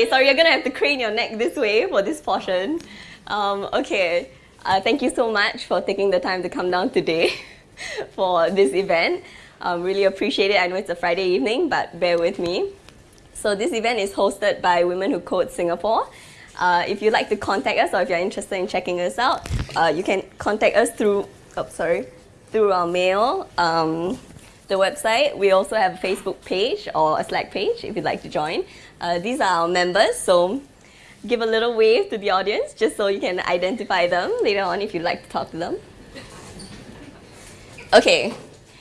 Okay, sorry, you're gonna have to crane your neck this way for this portion. Um, okay, uh, thank you so much for taking the time to come down today for this event. Um, really appreciate it. I know it's a Friday evening, but bear with me. So this event is hosted by Women Who Code Singapore. Uh, if you'd like to contact us or if you're interested in checking us out, uh, you can contact us through, oh, sorry, through our mail, um, the website. We also have a Facebook page or a Slack page if you'd like to join. Uh, these are our members, so give a little wave to the audience just so you can identify them later on if you'd like to talk to them. Okay,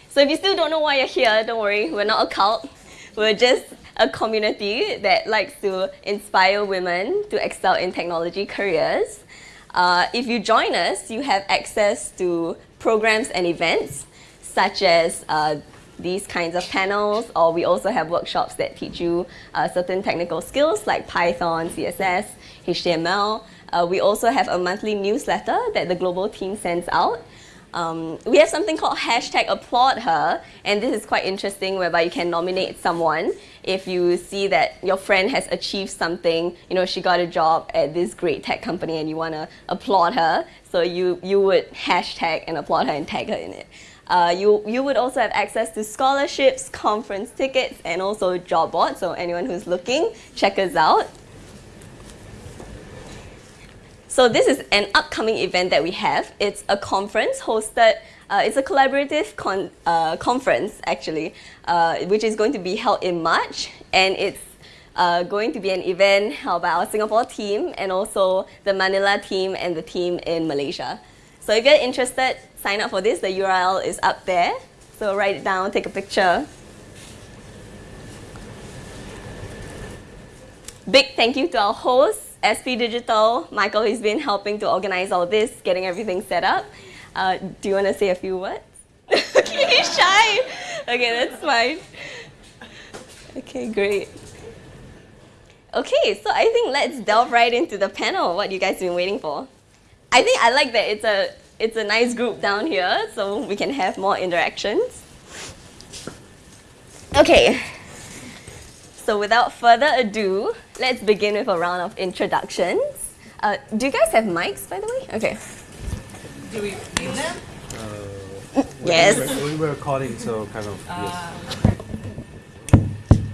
so if you still don't know why you're here, don't worry, we're not a cult. We're just a community that likes to inspire women to excel in technology careers. Uh, if you join us, you have access to programs and events such as uh, these kinds of panels, or we also have workshops that teach you uh, certain technical skills like Python, CSS, HTML. Uh, we also have a monthly newsletter that the global team sends out. Um, we have something called hashtag applaud her, and this is quite interesting whereby you can nominate someone if you see that your friend has achieved something, you know, she got a job at this great tech company and you want to applaud her, so you, you would hashtag and applaud her and tag her in it. Uh, you, you would also have access to scholarships, conference tickets, and also job boards. So anyone who's looking, check us out. So this is an upcoming event that we have. It's a conference hosted, uh, it's a collaborative con uh, conference actually, uh, which is going to be held in March. And it's uh, going to be an event held by our Singapore team and also the Manila team and the team in Malaysia. So if you're interested, sign up for this. The URL is up there. So write it down, take a picture. Big thank you to our host, SP Digital. Michael He's been helping to organize all this, getting everything set up. Uh, do you want to say a few words? okay, he's shy. Okay, that's fine. Okay, great. Okay, so I think let's delve right into the panel, what you guys have been waiting for. I think I like that it's a, it's a nice group down here, so we can have more interactions. Okay, so without further ado, let's begin with a round of introductions. Uh, do you guys have mics, by the way? Okay. Do we need them? Uh, yes. We were, recording, so kind of, uh,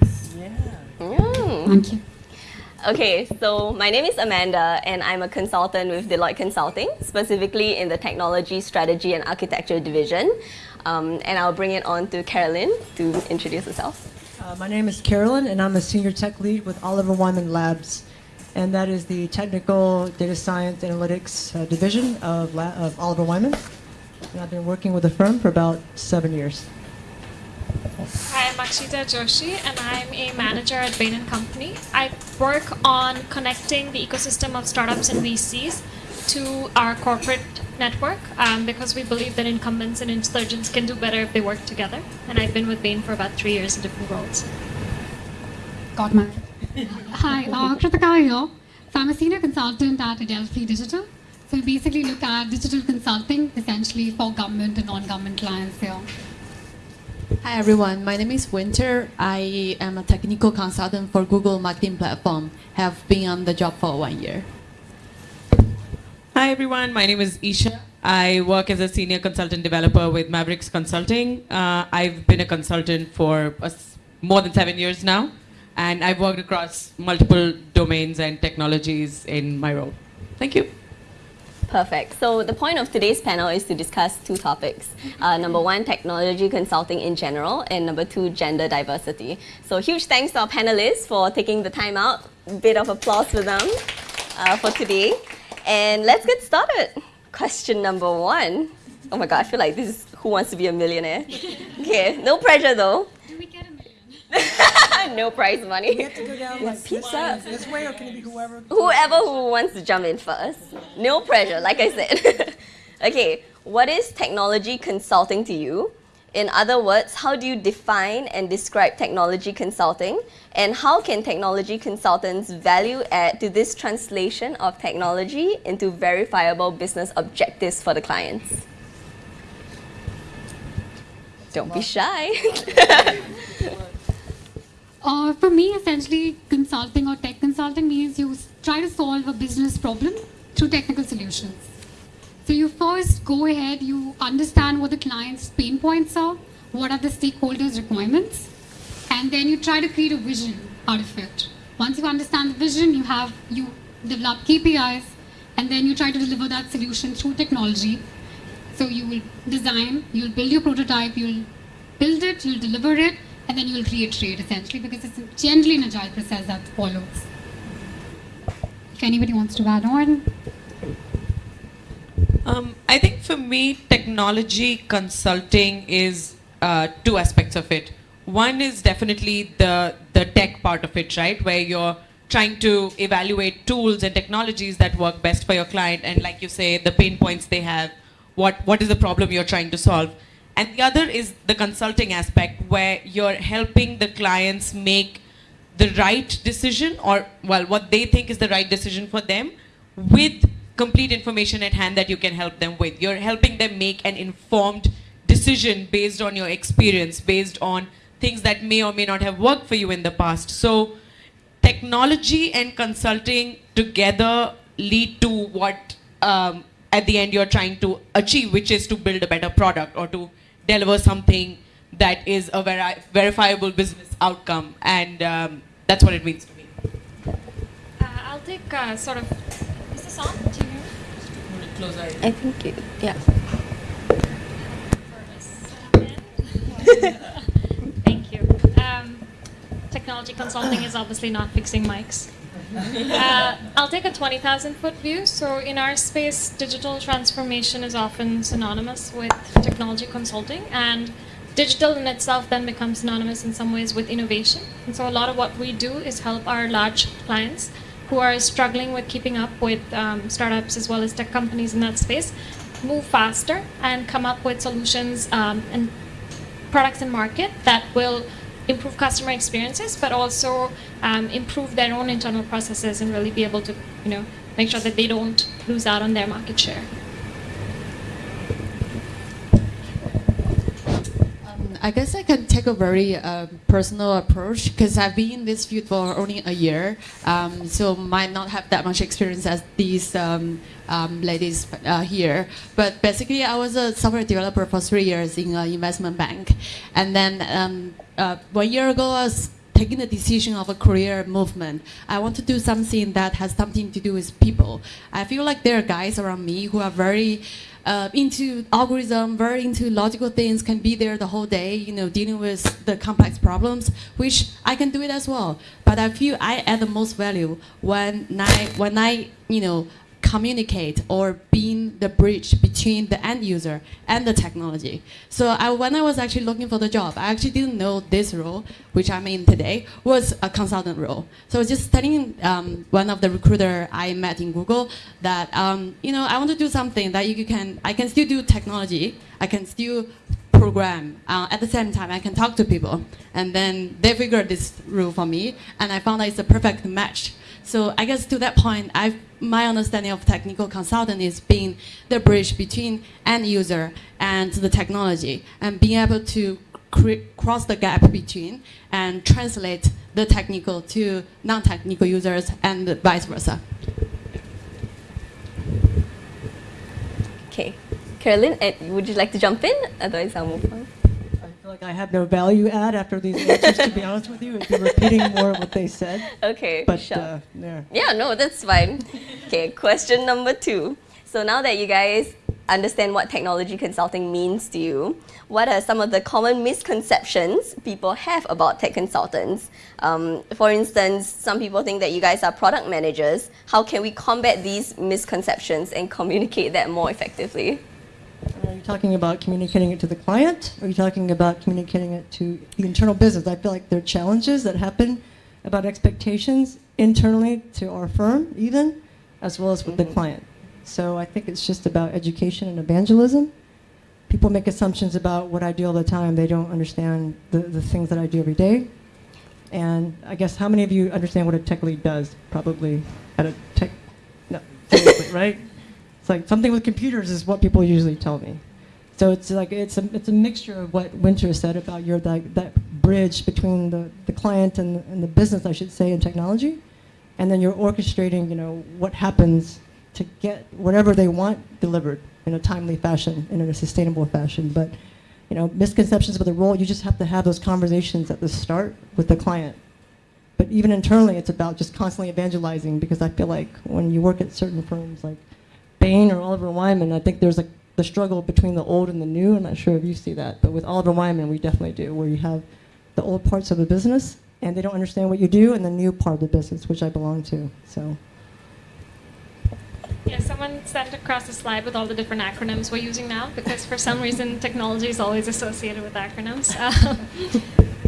yes. Yeah. Mm. Thank you. Okay, so my name is Amanda and I'm a consultant with Deloitte Consulting, specifically in the Technology, Strategy and Architecture division. Um, and I'll bring it on to Carolyn to introduce herself. Uh, my name is Carolyn and I'm a senior tech lead with Oliver Wyman Labs. And that is the technical data science analytics uh, division of, of Oliver Wyman. And I've been working with the firm for about seven years. I'm Akshita Joshi, and I'm a manager at Bain & Company. I work on connecting the ecosystem of startups and VCs to our corporate network um, because we believe that incumbents and insurgents can do better if they work together. And I've been with Bain for about three years in different roles. Got my. Hi, uh, Kritika here. So I'm a senior consultant at Adelphi Digital. So we basically look at digital consulting essentially for government and non-government clients here. Hi everyone, my name is Winter. I am a technical consultant for Google Marketing Platform. Have been on the job for one year. Hi everyone, my name is Isha. I work as a senior consultant developer with Mavericks Consulting. Uh, I've been a consultant for more than seven years now, and I've worked across multiple domains and technologies in my role. Thank you. Perfect. So the point of today's panel is to discuss two topics. Uh, number one, technology consulting in general, and number two, gender diversity. So huge thanks to our panelists for taking the time out. Bit of applause for them uh, for today. And let's get started. Question number one. Oh my god, I feel like this is Who Wants to Be a Millionaire? Okay, no pressure though. Do we get a million? no prize money. We have to go down like pizza. This, this way, or can it be whoever? Whoever who wants to jump in first. No pressure, like I said. okay, what is technology consulting to you? In other words, how do you define and describe technology consulting? And how can technology consultants value add to this translation of technology into verifiable business objectives for the clients? Don't be shy. uh, for me, essentially, consulting or tech consulting means you try to solve a business problem through technical solutions. So you first go ahead, you understand what the client's pain points are, what are the stakeholders' requirements, and then you try to create a vision out of it. Once you understand the vision, you have you develop KPIs, and then you try to deliver that solution through technology. So you will design, you'll build your prototype, you'll build it, you'll deliver it, and then you'll reiterate essentially because it's generally an agile process that follows. If anybody wants to add on. Um, I think for me, technology consulting is uh, two aspects of it. One is definitely the the tech part of it, right, where you're trying to evaluate tools and technologies that work best for your client, and like you say, the pain points they have, what what is the problem you're trying to solve, and the other is the consulting aspect, where you're helping the clients make the right decision, or well, what they think is the right decision for them, with complete information at hand that you can help them with. You're helping them make an informed decision based on your experience, based on things that may or may not have worked for you in the past. So technology and consulting together lead to what um, at the end you're trying to achieve, which is to build a better product or to deliver something that is a veri- verifiable business outcome. And um, that's what it means to me. Uh, I'll take uh, sort of. Is this on? Do you hear me? I think it, yeah. Thank you. Um, technology consulting is obviously not fixing mics. Uh, I'll take a 20,000 foot view. So, in our space, digital transformation is often synonymous with technology consulting, and digital in itself then becomes synonymous in some ways with innovation. And so, a lot of what we do is help our large clients who are struggling with keeping up with um, startups as well as tech companies in that space move faster and come up with solutions um, and products in market that will improve customer experiences, but also um, improve their own internal processes and really be able to, you know, make sure that they don't lose out on their market share. Um, I guess I can take a very uh, personal approach because I've been in this field for only a year, um, so might not have that much experience as these um, um, ladies uh, here. But basically, I was a software developer for three years in an investment bank, and then um, uh, one year ago, I was taking the decision of a career movement. I want to do something that has something to do with people. I feel like there are guys around me who are very uh, into algorithm, very into logical things, can be there the whole day, you know, dealing with the complex problems, which I can do it as well. But I feel I add the most value when I, when I, you know, communicate or being the bridge between the end user and the technology. So I, when I was actually looking for the job, I actually didn't know this role, which I'm in today, was a consultant role. So I was just telling um, one of the recruiter I met in Google that um, you know I want to do something that you can I can still do technology, I can still program uh, at the same time I can talk to people, and then they figured this role for me, and I found that it's a perfect match. So I guess to that point, I've, my understanding of technical consultant is being the bridge between end user and the technology, and being able to cross the gap between and translate the technical to non-technical users and vice versa. Okay. Carolyn, eh, would you like to jump in? Otherwise, I'll move on. Feel like I have no value add after these answers, to be honest with you. I'd be repeating more of what they said. Okay, But, sure. uh, yeah. Yeah, no, that's fine. Okay, question number two. So now that you guys understand what technology consulting means to you, what are some of the common misconceptions people have about tech consultants? Um, for instance, some people think that you guys are product managers. How can we combat these misconceptions and communicate that more effectively? Talking about communicating it to the client? Are you talking about communicating it to the internal business? I feel like there are challenges that happen about expectations internally to our firm, even, as well as with the client. So I think it's just about education and evangelism. People make assumptions about what I do all the time. They don't understand the, the things that I do every day. And I guess how many of you understand what a tech lead does? Probably at a tech, no, right? It's like something with computers is what people usually tell me. So it's like it's a it's a mixture of what Winter said about your like that bridge between the, the client and, and the business, I should say, and technology, and then you're orchestrating, you know, what happens to get whatever they want delivered in a timely fashion in a sustainable fashion. But, you know, misconceptions about the role, you just have to have those conversations at the start with the client. But even internally, it's about just constantly evangelizing because I feel like when you work at certain firms like Bain or Oliver Wyman, I think there's like the struggle between the old and the new. I'm not sure if you see that, but with Oliver Wyman, we definitely do, where you have the old parts of the business and they don't understand what you do, and the new part of the business, which I belong to. So. Yeah, someone sent across a slide with all the different acronyms we're using now because for some reason technology is always associated with acronyms. Um,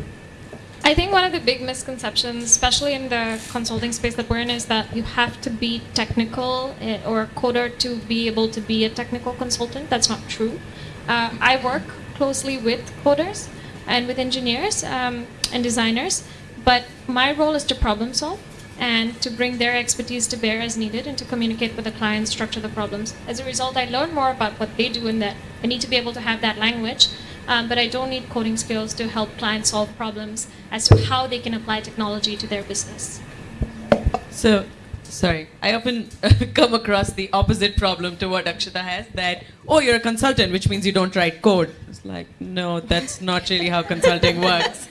I think one of the big misconceptions, especially in the consulting space that we're in, is that you have to be technical eh, or a coder to be able to be a technical consultant. That's not true. Uh, I work closely with coders and with engineers um, and designers, but my role is to problem solve and to bring their expertise to bear as needed and to communicate with the client, structure the problems. As a result, I learn more about what they do and that I need to be able to have that language um, but I don't need coding skills to help clients solve problems as to how they can apply technology to their business. So, sorry, I often come across the opposite problem to what Akshita has that, oh, you're a consultant, which means you don't write code. It's like, no, that's not really how consulting works.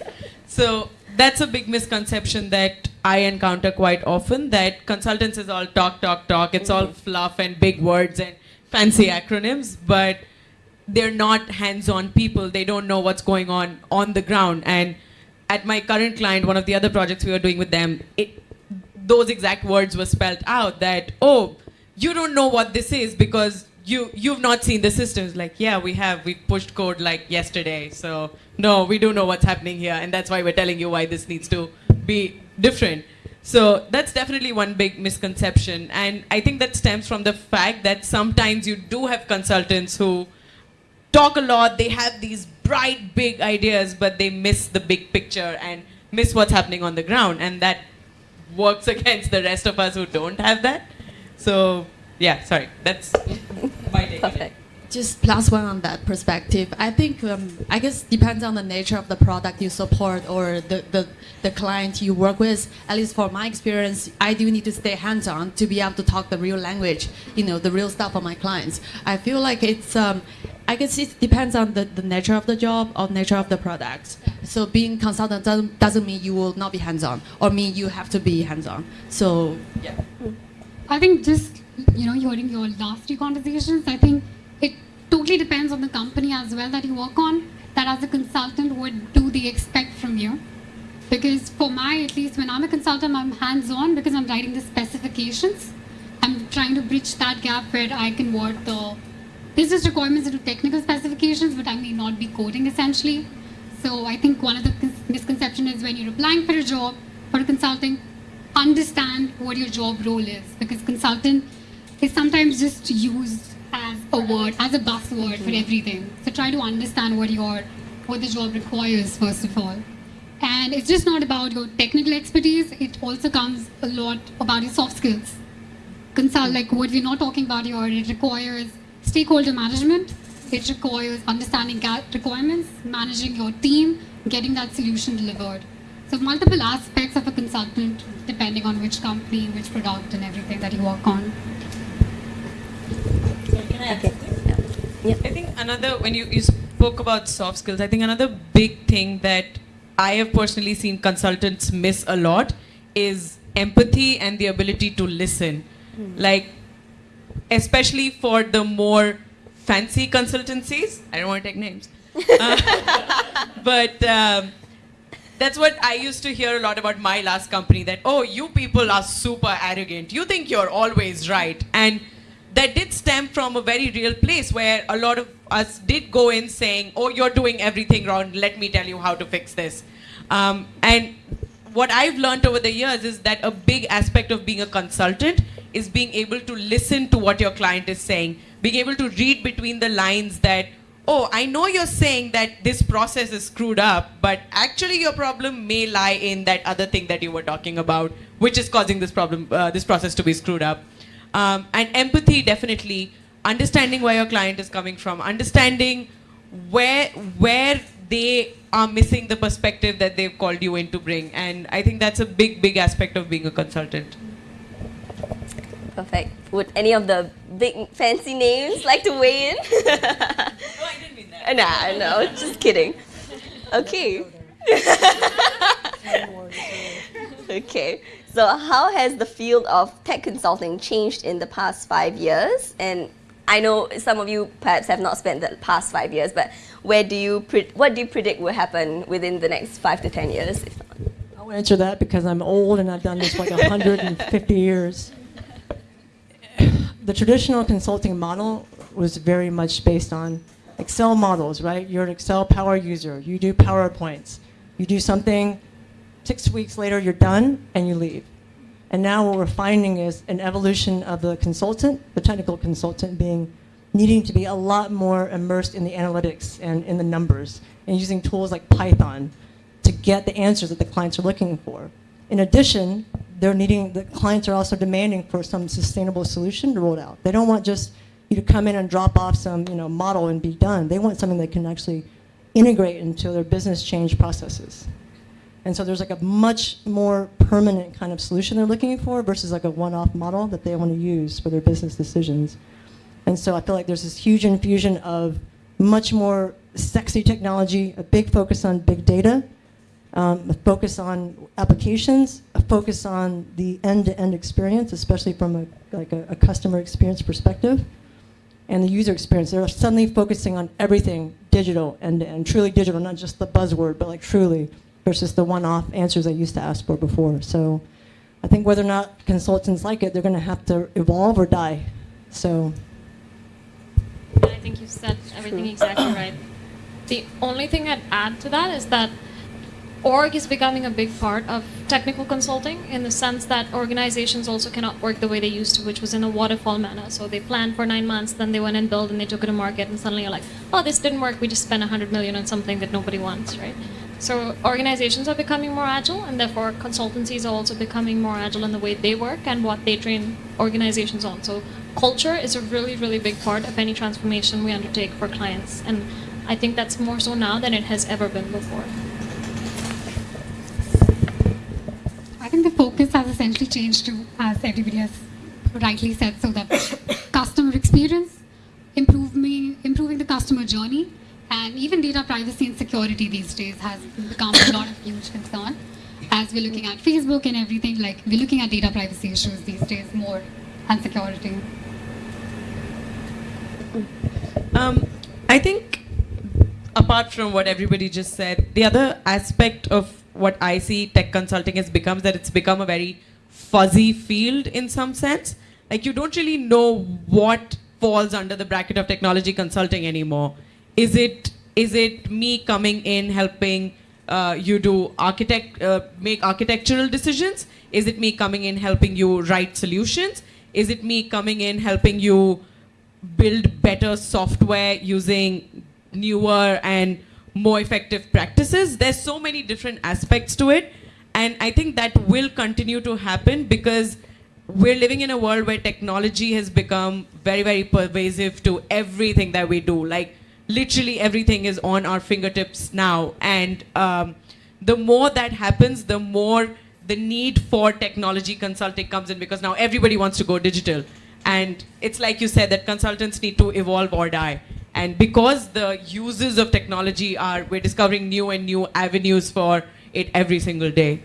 So, that's a big misconception that I encounter quite often that consultants is all talk, talk, talk. It's all fluff and big words and fancy acronyms, but they're not hands-on people. They don't know what's going on on the ground. And at my current client, one of the other projects we were doing with them, it, those exact words were spelled out that, oh, you don't know what this is because you, you've not seen the systems. Like, yeah, we have. We pushed code like yesterday. So, no, we do know what's happening here. And that's why we're telling you why this needs to be different. So that's definitely one big misconception. And I think that stems from the fact that sometimes you do have consultants who talk a lot, they have these bright, big ideas, but they miss the big picture and miss what's happening on the ground. And that works against the rest of us who don't have that. So, yeah, sorry, that's my take. Perfect. Just plus one on that perspective. I think, um, I guess, depends on the nature of the product you support or the, the, the client you work with. At least for my experience, I do need to stay hands-on to be able to talk the real language, you know, the real stuff for my clients. I feel like it's, um, I guess it depends on the, the nature of the job or nature of the product. So being consultant doesn't, doesn't mean you will not be hands-on or mean you have to be hands-on. So yeah. I think just, you know, hearing your last two conversations, I think it totally depends on the company as well that you work on, that as a consultant, what do they expect from you? Because for my, at least when I'm a consultant, I'm hands-on because I'm writing the specifications. I'm trying to bridge that gap where I can work the business requirements into technical specifications, but I may not be coding essentially. So I think one of the misconceptions is when you're applying for a job, for a consulting, understand what your job role is because consultant is sometimes just used as a word, as a buzzword for everything. So try to understand what your what the job requires first of all. And it's just not about your technical expertise, it also comes a lot about your soft skills. Consult like what we're not talking about here, it requires Stakeholder management, it requires understanding requirements, managing your team, getting that solution delivered. So multiple aspects of a consultant depending on which company, which product and everything that you work on. Okay. Yeah. I think another, when you, you spoke about soft skills, I think another big thing that I have personally seen consultants miss a lot is empathy and the ability to listen. Mm. Like especially for the more fancy consultancies. I don't want to take names. Uh, but um, that's what I used to hear a lot about my last company that, oh, you people are super arrogant. You think you're always right. And that did stem from a very real place where a lot of us did go in saying, oh, you're doing everything wrong. Let me tell you how to fix this. Um, and what I've learned over the years is that a big aspect of being a consultant is being able to listen to what your client is saying, being able to read between the lines that, oh, I know you're saying that this process is screwed up, but actually your problem may lie in that other thing that you were talking about, which is causing this problem, uh, this process to be screwed up. Um, and empathy, definitely, understanding where your client is coming from, understanding where where they are missing the perspective that they've called you in to bring. And I think that's a big, big aspect of being a consultant. Perfect. Would any of the big fancy names like to weigh in? No, I didn't mean that. nah, no, just kidding. Okay. okay. So, how has the field of tech consulting changed in the past five years? And I know some of you perhaps have not spent the past five years, but where do you what do you predict will happen within the next five to ten years? If not? I'll answer that because I'm old and I've done this like 150 years. The traditional consulting model was very much based on Excel models, right? You're an Excel power user. You do PowerPoints. You do something, six weeks later you're done and you leave. And now what we're finding is an evolution of the consultant, the technical consultant being needing to be a lot more immersed in the analytics and in the numbers and using tools like Python to get the answers that the clients are looking for. In addition, they're needing, the clients are also demanding for some sustainable solution to roll out. They don't want just you to come in and drop off some you know, model and be done. They want something that can actually integrate into their business change processes. And so there's like a much more permanent kind of solution they're looking for versus like a one-off model that they want to use for their business decisions. And so I feel like there's this huge infusion of much more sexy technology, a big focus on big data, um, a focus on applications, a focus on the end-to-end experience, especially from a, like a, a customer experience perspective, and the user experience. They're suddenly focusing on everything digital and, and truly digital, not just the buzzword, but like truly, versus the one-off answers I used to ask for before. So I think whether or not consultants like it, they're going to have to evolve or die. So I think you said everything exactly right. The only thing I'd add to that is that org is becoming a big part of technical consulting in the sense that organizations also cannot work the way they used to, which was in a waterfall manner. So they planned for nine months, then they went and built and they took it to market, and suddenly you're like, oh, this didn't work. We just spent 100 million on something that nobody wants, right? So organizations are becoming more agile, and therefore consultancies are also becoming more agile in the way they work and what they train organizations on. So culture is a really, really big part of any transformation we undertake for clients, and I think that's more so now than it has ever been before. I think the focus has essentially changed to, as everybody has rightly said, so that customer experience, improving, improving the customer journey, and even data privacy and security these days has become a lot of huge concern. As we're looking at Facebook and everything, like we're looking at data privacy issues these days more and security. Um, I think, apart from what everybody just said, the other aspect of what I see tech consulting has become that it's become a very fuzzy field in some sense. Like you don't really know what falls under the bracket of technology consulting anymore. Is it is it me coming in helping uh, you do architect uh, make architectural decisions? Is it me coming in helping you write solutions? Is it me coming in helping you build better software using newer and more effective practices. There's so many different aspects to it. And I think that will continue to happen because we're living in a world where technology has become very, very pervasive to everything that we do. Like, literally everything is on our fingertips now. And um, the more that happens, the more the need for technology consulting comes in because now everybody wants to go digital. And it's like you said that consultants need to evolve or die. And because the uses of technology are, we're discovering new and new avenues for it every single day.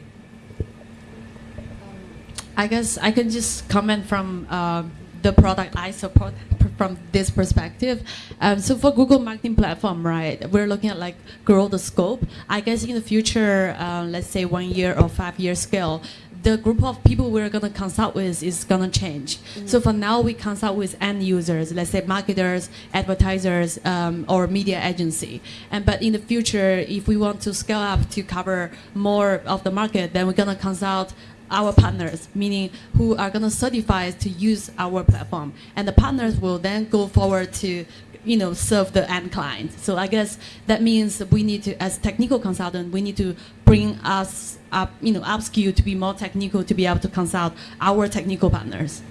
I guess I can just comment from uh, the product I support from this perspective. Um, so for Google Marketing Platform, right, we're looking at like grow the scope. I guess in the future, uh, let's say one year or five year scale, the group of people we're going to consult with is going to change. Mm. So for now, we consult with end users, let's say marketers, advertisers, um, or media agency. And but in the future, if we want to scale up to cover more of the market, then we're going to consult our partners, meaning who are going to certify to use our platform. And the partners will then go forward to you know, serve the end client. So I guess that means we need to, as technical consultant, we need to bring us up, you know, upskill to be more technical to be able to consult our technical partners.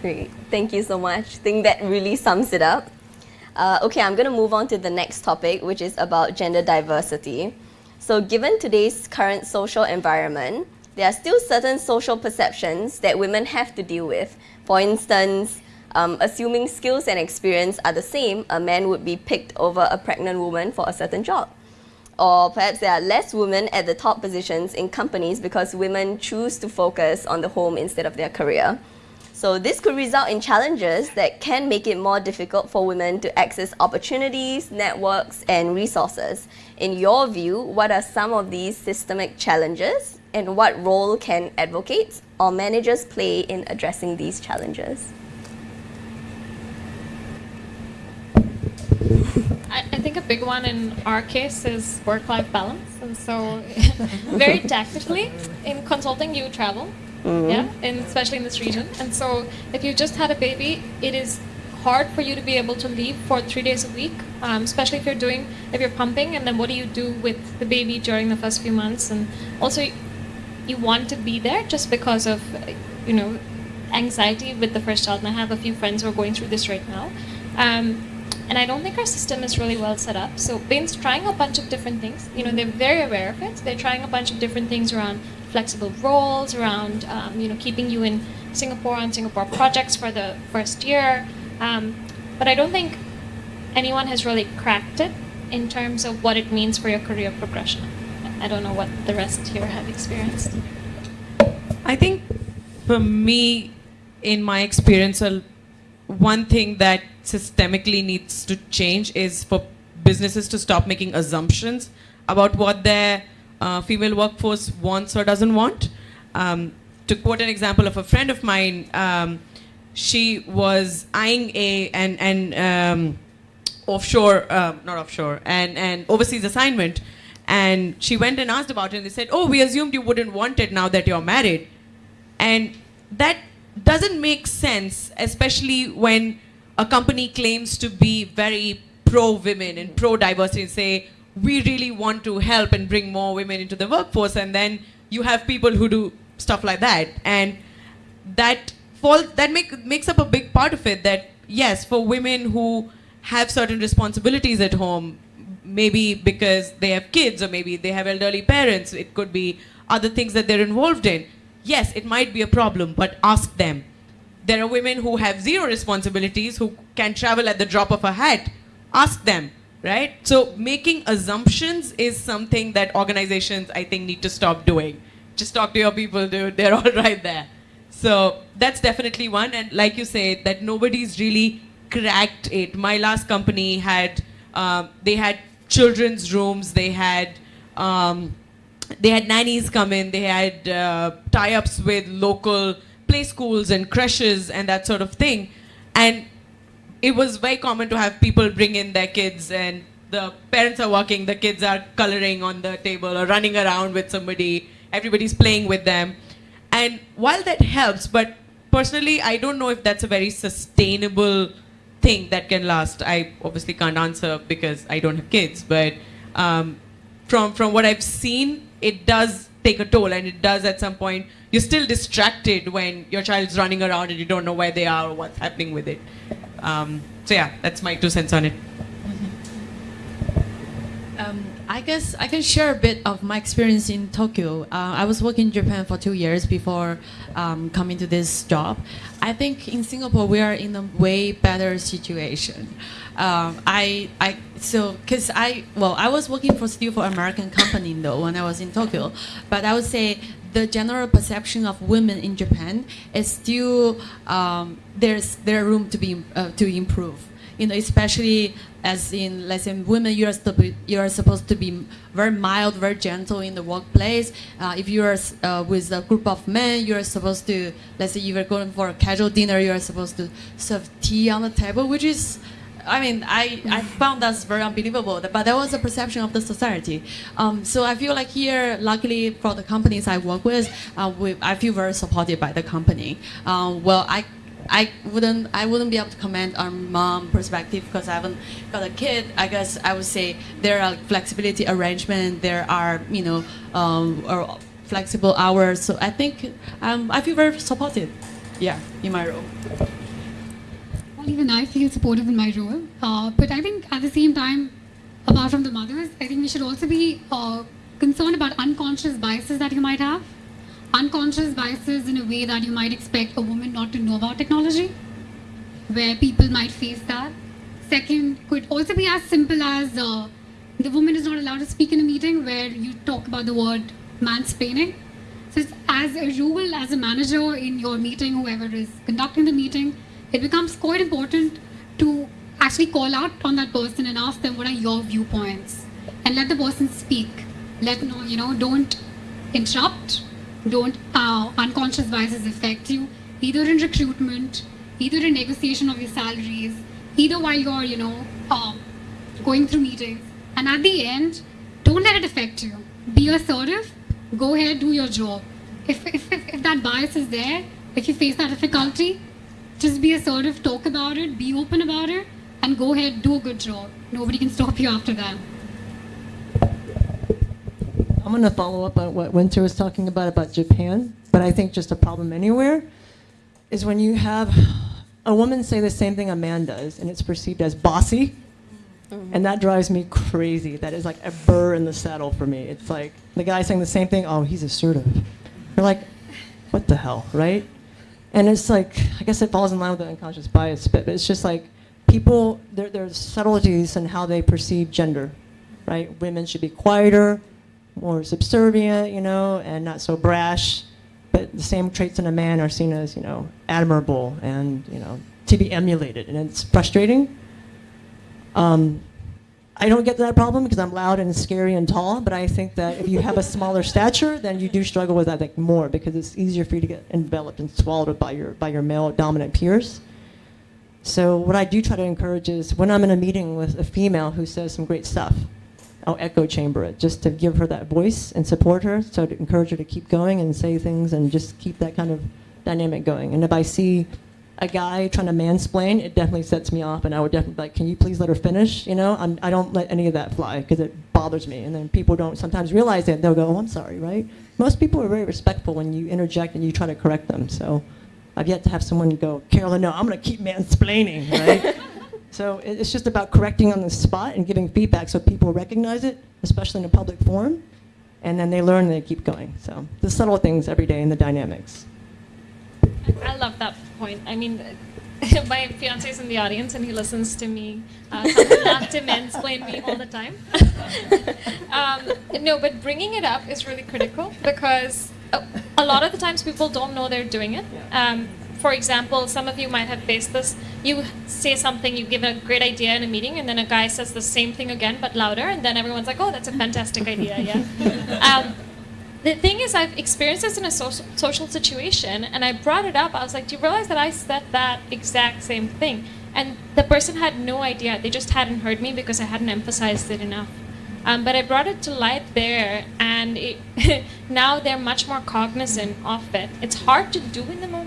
Great, thank you so much. I think that really sums it up. Uh, okay, I'm going to move on to the next topic, which is about gender diversity. So given today's current social environment, there are still certain social perceptions that women have to deal with. For instance, um, assuming skills and experience are the same, a man would be picked over a pregnant woman for a certain job. Or perhaps there are less women at the top positions in companies because women choose to focus on the home instead of their career. So this could result in challenges that can make it more difficult for women to access opportunities, networks, and resources. In your view, what are some of these systemic challenges and what role can advocates or managers play in addressing these challenges? I, I think a big one in our case is work-life balance, and so very tactically in consulting you travel, yeah, and especially in this region. And so if you just had a baby, it is hard for you to be able to leave for three days a week, um, especially if you're doing if you're pumping, and then what do you do with the baby during the first few months? And also, you want to be there just because of you know anxiety with the first child. And I have a few friends who are going through this right now. Um, and I don't think our system is really well set up. So Bain's trying a bunch of different things. You know, they're very aware of it. They're trying a bunch of different things around flexible roles, around um, you know keeping you in Singapore on Singapore projects for the first year. Um, but I don't think anyone has really cracked it in terms of what it means for your career progression. I don't know what the rest here have experienced. I think for me, in my experience, one thing that systemically needs to change is for businesses to stop making assumptions about what their uh, female workforce wants or doesn't want. Um, to quote an example of a friend of mine, um, she was eyeing a and and um, offshore, uh, not offshore, and, and overseas assignment. And she went and asked about it, and they said, Oh, we assumed you wouldn't want it now that you're married. And that doesn't make sense, especially when a company claims to be very pro women and pro diversity and say, we really want to help and bring more women into the workforce. And then you have people who do stuff like that. And that fall that make, makes up a big part of it that yes for women who have certain responsibilities at home maybe because they have kids or maybe they have elderly parents it could be other things that they're involved in. Yes it might be a problem but ask them. There are women who have zero responsibilities who can travel at the drop of a hat. Ask them right? So making assumptions is something that organizations i think need to stop doing. Just talk to your people dude. They're all right there. So that's definitely one. And like you say, that nobody's really cracked it. My last company had, um, they had children's rooms, they had, um, they had nannies come in, they had uh, tie-ups with local play schools and creches and that sort of thing. And it was very common to have people bring in their kids and the parents are working, the kids are coloring on the table or running around with somebody, everybody's playing with them. And while that helps, but personally, I don't know if that's a very sustainable thing that can last. I obviously can't answer because I don't have kids, but um, from from what I've seen, it does take a toll, and it does at some point. You're still distracted when your child's running around and you don't know where they are or what's happening with it. Um, so yeah, that's my two cents on it. Um, I guess I can share a bit of my experience in Tokyo. Uh, I was working in Japan for two years before um, coming to this job. I think in Singapore we are in a way better situation. Um, I, I so because I well I was working for still for American company though when I was in Tokyo, but I would say the general perception of women in Japan is still um, there's there room to be uh, to improve you know, especially as in, let's say, women, you are, you are supposed to be very mild, very gentle in the workplace. Uh, if you are uh, with a group of men, you are supposed to, let's say, you are going for a casual dinner, you are supposed to serve tea on the table, which is I mean, I, I found that's very unbelievable, but that was the perception of the society. Um, so I feel like here, luckily for the companies I work with, uh, we, I feel very supported by the company. Um, well, I I wouldn't I wouldn't be able to comment on mom perspective because I haven't got a kid. I guess I would say there are flexibility arrangement. There are you know um, or flexible hours. So I think um, I feel very supported. Yeah, in my role. Well, even I feel supportive in my role. Uh, but I think at the same time, apart from the mothers, I think we should also be uh, concerned about unconscious biases that you might have. Unconscious biases in a way that you might expect a woman not to know about technology, where people might face that. Second, could also be as simple as uh, the woman is not allowed to speak in a meeting where you talk about the word mansplaining. So, as a rule, as a manager in your meeting, whoever is conducting the meeting, it becomes quite important to actually call out on that person and ask them what are your viewpoints and let the person speak. Let know, you know, don't interrupt, don't uh, unconscious biases affect you, either in recruitment, either in negotiation of your salaries, either while you're, you know, uh, going through meetings. And at the end, don't let it affect you. Be assertive, go ahead, do your job. If, if, if, if that bias is there, if you face that difficulty, just be assertive, talk about it, be open about it, and go ahead, do a good job. Nobody can stop you after that. I'm going to follow up on what Winter was talking about about Japan, but I think just a problem anywhere is when you have a woman say the same thing a man does, and it's perceived as bossy, mm-hmm. and that drives me crazy. That is like a burr in the saddle for me. It's like the guy saying the same thing, oh, he's assertive. You're like, what the hell, right? And it's like, I guess it falls in line with the unconscious bias but it's just like people, there, there's subtleties in how they perceive gender, right? Women should be quieter, more subservient, you know, and not so brash. But the same traits in a man are seen as, you know, admirable and, you know, to be emulated. And it's frustrating. Um, I don't get that problem because I'm loud and scary and tall, but I think that if you have a smaller stature, then you do struggle with that like, more because it's easier for you to get enveloped and swallowed by your, by your male dominant peers. So what I do try to encourage is when I'm in a meeting with a female who says some great stuff, I'll echo chamber it just to give her that voice and support her, so to encourage her to keep going and say things and just keep that kind of dynamic going. And if I see a guy trying to mansplain, it definitely sets me off, and I would definitely be like, can you please let her finish? You know, I'm, I don't let any of that fly because it bothers me. And then people don't sometimes realize it. They'll go, oh, I'm sorry, right? Most people are very respectful when you interject and you try to correct them. So I've yet to have someone go, Carolyn, no, I'm going to keep mansplaining, right? So it's just about correcting on the spot and giving feedback so people recognize it, especially in a public forum, and then they learn and they keep going. So the subtle things every day in the dynamics. I love that point. I mean, my fiance is in the audience and he listens to me uh, have to mansplain me all the time. um, no, but bringing it up is really critical because a, a lot of the times people don't know they're doing it. Um, for example, some of you might have faced this. You say something, you give a great idea in a meeting, and then a guy says the same thing again but louder, and then everyone's like, "Oh, that's a fantastic idea!" Yeah. Um, the thing is, I've experienced this in a social, social situation, and I brought it up. I was like, "Do you realize that I said that exact same thing?" And the person had no idea. They just hadn't heard me because I hadn't emphasized it enough. Um, but I brought it to light there, and it, now they're much more cognizant of it. It's hard to do in the moment.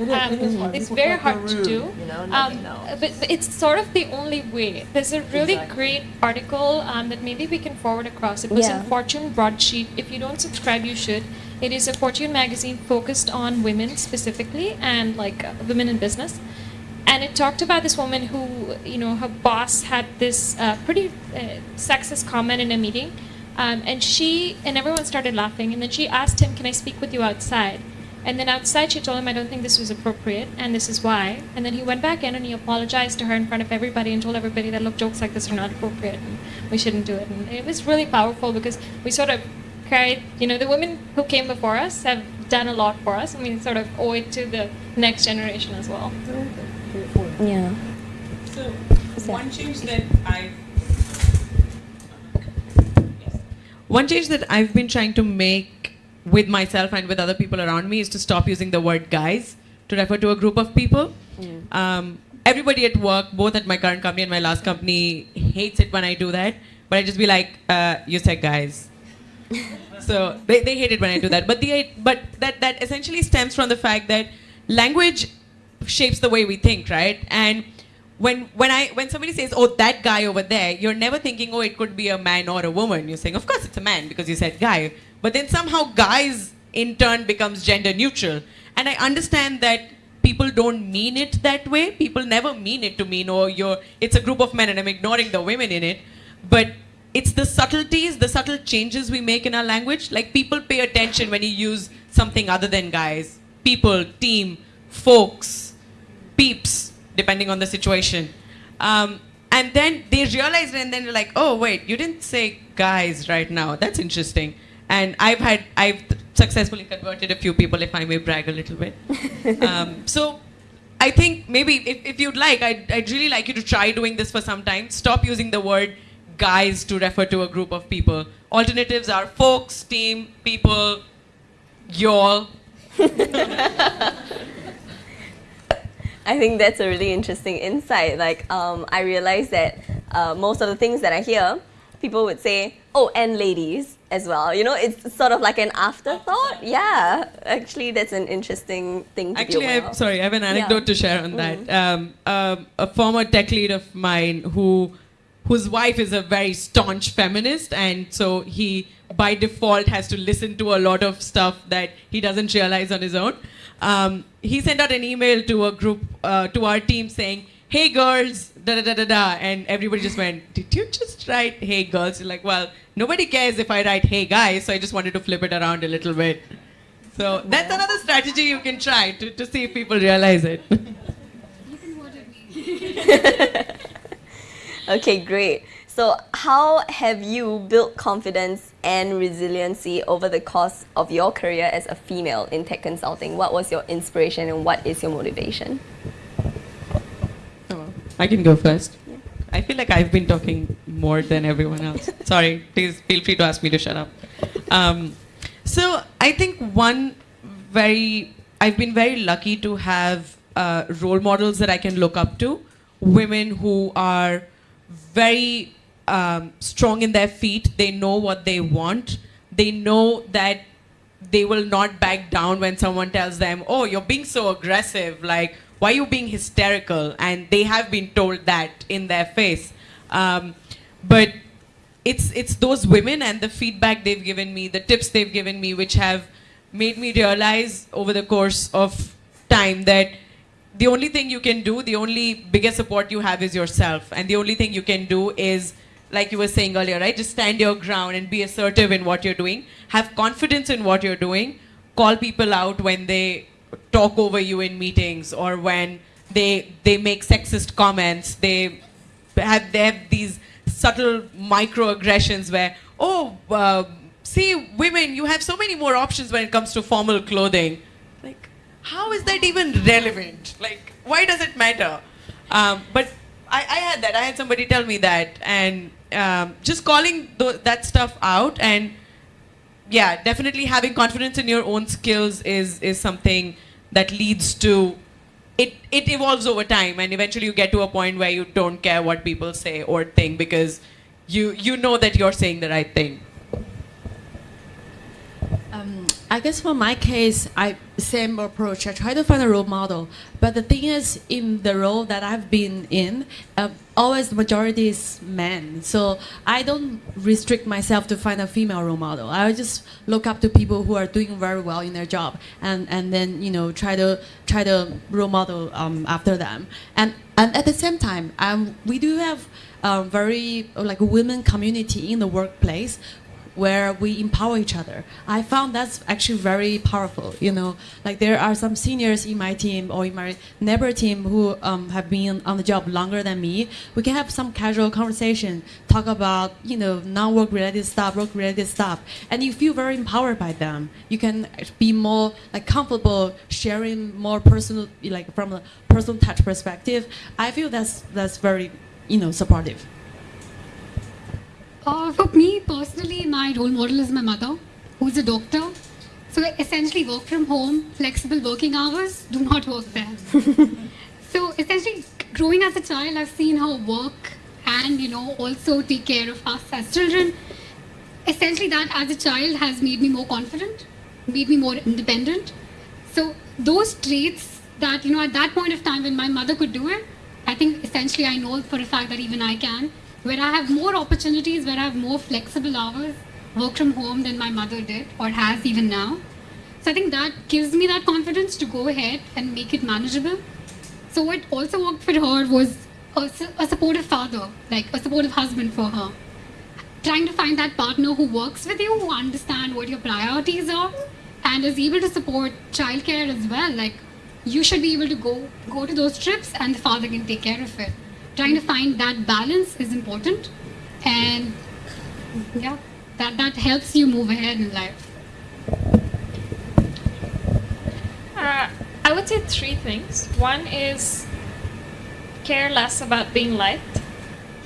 It is- Um, it is hard. It's People very hard to do. you know, Um, but, but it's sort of the only way. There's a really Exactly. great article um, that maybe we can forward across. It was Yeah. in Fortune Broadsheet. If you don't subscribe, you should. It is a Fortune magazine focused on women specifically and like uh, women in business. And it talked about this woman who, you know, her boss had this uh, pretty uh, sexist comment in a meeting. Um, and she, and everyone started laughing. And then she asked him, Can I speak with you outside? And then outside, she told him, I don't think this was appropriate, and this is why. And then he went back in and he apologized to her in front of everybody and told everybody that, look, jokes like this are not appropriate and we shouldn't do it. And it was really powerful because we sort of carried, you know, the women who came before us have done a lot for us, and we sort of owe it to the next generation as well. Yeah. So, So- one change that I one change that I've been trying to make with myself and with other people around me is to stop using the word guys to refer to a group of people. Um, everybody at work, both at my current company and my last company, hates it when I do that. But I just be like, uh, "You said guys." so they, they hate it when I do that. But the but that that essentially stems from the fact that language shapes the way we think, right? And when when I when somebody says, "Oh, that guy over there," you're never thinking, "Oh, it could be a man or a woman." You're saying, "Of course, it's a man because you said guy." But then somehow guys in turn becomes gender neutral, and I understand that people don't mean it that way. People never mean it to mean, "Oh, you're it's a group of men and I'm ignoring the women in it." But it's the subtleties, the subtle changes we make in our language. Like people pay attention when you use something other than guys. People, team, folks, peeps, depending on the situation. Um, and then they realize it and then they're like, oh, wait, you didn't say guys right now. That's interesting. And I've had, I've successfully converted a few people, if I may brag a little bit. um, so I think maybe if, if you'd like, I'd, I'd really like you to try doing this for some time. Stop using the word guys to refer to a group of people. Alternatives are folks, team, people, y'all. I think that's a really interesting insight. Like, um, I realized that uh, most of the things that I hear, people would say, oh, and ladies as well. You know, it's sort of like an afterthought. Yeah, actually, that's an interesting thing to Actually, be I aware have, of. sorry, I have an anecdote to share on that. Mm-hmm. Um, um, a former tech lead of mine who, whose wife is a very staunch feminist, and so he by default has to listen to a lot of stuff that he doesn't realize on his own. Um, he sent out an email to a group, uh, to our team saying, "Hey girls, da da da da da," and everybody just went, "Did you just write hey girls?" You're like, well, nobody cares if I write hey guys, so I just wanted to flip it around a little bit. So that's another strategy you can try to, to see if people realize it. Okay, great. So, how have you built confidence and resiliency over the course of your career as a female in tech consulting? What was your inspiration and what is your motivation? I can go first. I feel like I've been talking more than everyone else. Sorry, please feel free to ask me to shut up. Um, so I think one very, I've been very lucky to have uh, role models that I can look up to, women who are very um, strong in their feet. They know what they want. They know that they will not back down when someone tells them, "Oh, you're being so aggressive. Like, why are you being hysterical?" And they have been told that in their face. Um, but it's it's those women and the feedback they've given me, the tips they've given me, which have made me realize over the course of time that the only thing you can do, the only biggest support you have is yourself, and the only thing you can do is like you were saying earlier, right? Just stand your ground and be assertive in what you're doing. Have confidence in what you're doing. Call people out when they talk over you in meetings or when they they make sexist comments. They have they have these subtle microaggressions where oh uh, see women you have so many more options when it comes to formal clothing. Like how is that even relevant? Like why does it matter? Um, but I, I had that. I had somebody tell me that, and um, just calling th- that stuff out, and yeah, definitely having confidence in your own skills is is something that leads to it. It evolves over time, and eventually you get to a point where you don't care what people say or think because you you know that you're saying the right thing. Um, I guess for my case, I same approach. I try to find a role model, but the thing is, in the role that I've been in, uh, always the majority is men. So I don't restrict myself to find a female role model. I just look up to people who are doing very well in their job, and and then you know try to try to role model um, after them. And and at the same time, um, we do have a very like women community in the workplace where we empower each other. I found that's actually very powerful. You know, like there are some seniors in my team or in my neighbor team who um, have been on the job longer than me. We can have some casual conversation, talk about you know non-work related stuff, work related stuff, and you feel very empowered by them. You can be more like comfortable sharing more personal, like from a personal touch perspective. I feel that's that's very you know supportive. Uh, for me personally, my role model is my mother, who's a doctor. So essentially, work from home, flexible working hours, do not work there. so essentially, growing as a child, I've seen her work and you know also take care of us as children. Essentially, that as a child has made me more confident, made me more independent. So those traits that you know at that point of time when my mother could do it, I think essentially I know for a fact that even I can where I have more opportunities, where I have more flexible hours, work from home than my mother did or has even now. So I think that gives me that confidence to go ahead and make it manageable. So what also worked for her was a, a supportive father, like a supportive husband for her. trying to find that partner who works with you, who understand what your priorities are, and is able to support childcare as well. Like you should be able to go go to those trips, and the father can take care of it. Trying to find that balance is important, and yeah, that that helps you move ahead in life. Uh, I would say three things. One is care less about being liked.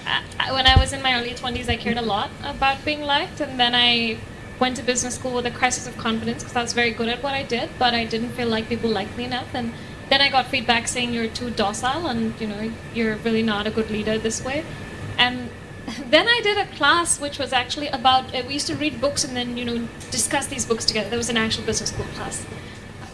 Uh, when I was in my early 20s, I cared a lot about being liked, and then I went to business school with a crisis of confidence because I was very good at what I did, but I didn't feel like people liked me enough. And then I got feedback saying you're too docile and you know you're really not a good leader this way. And then I did a class which was actually about uh, we used to read books and then you know discuss these books together. There was an actual business school class,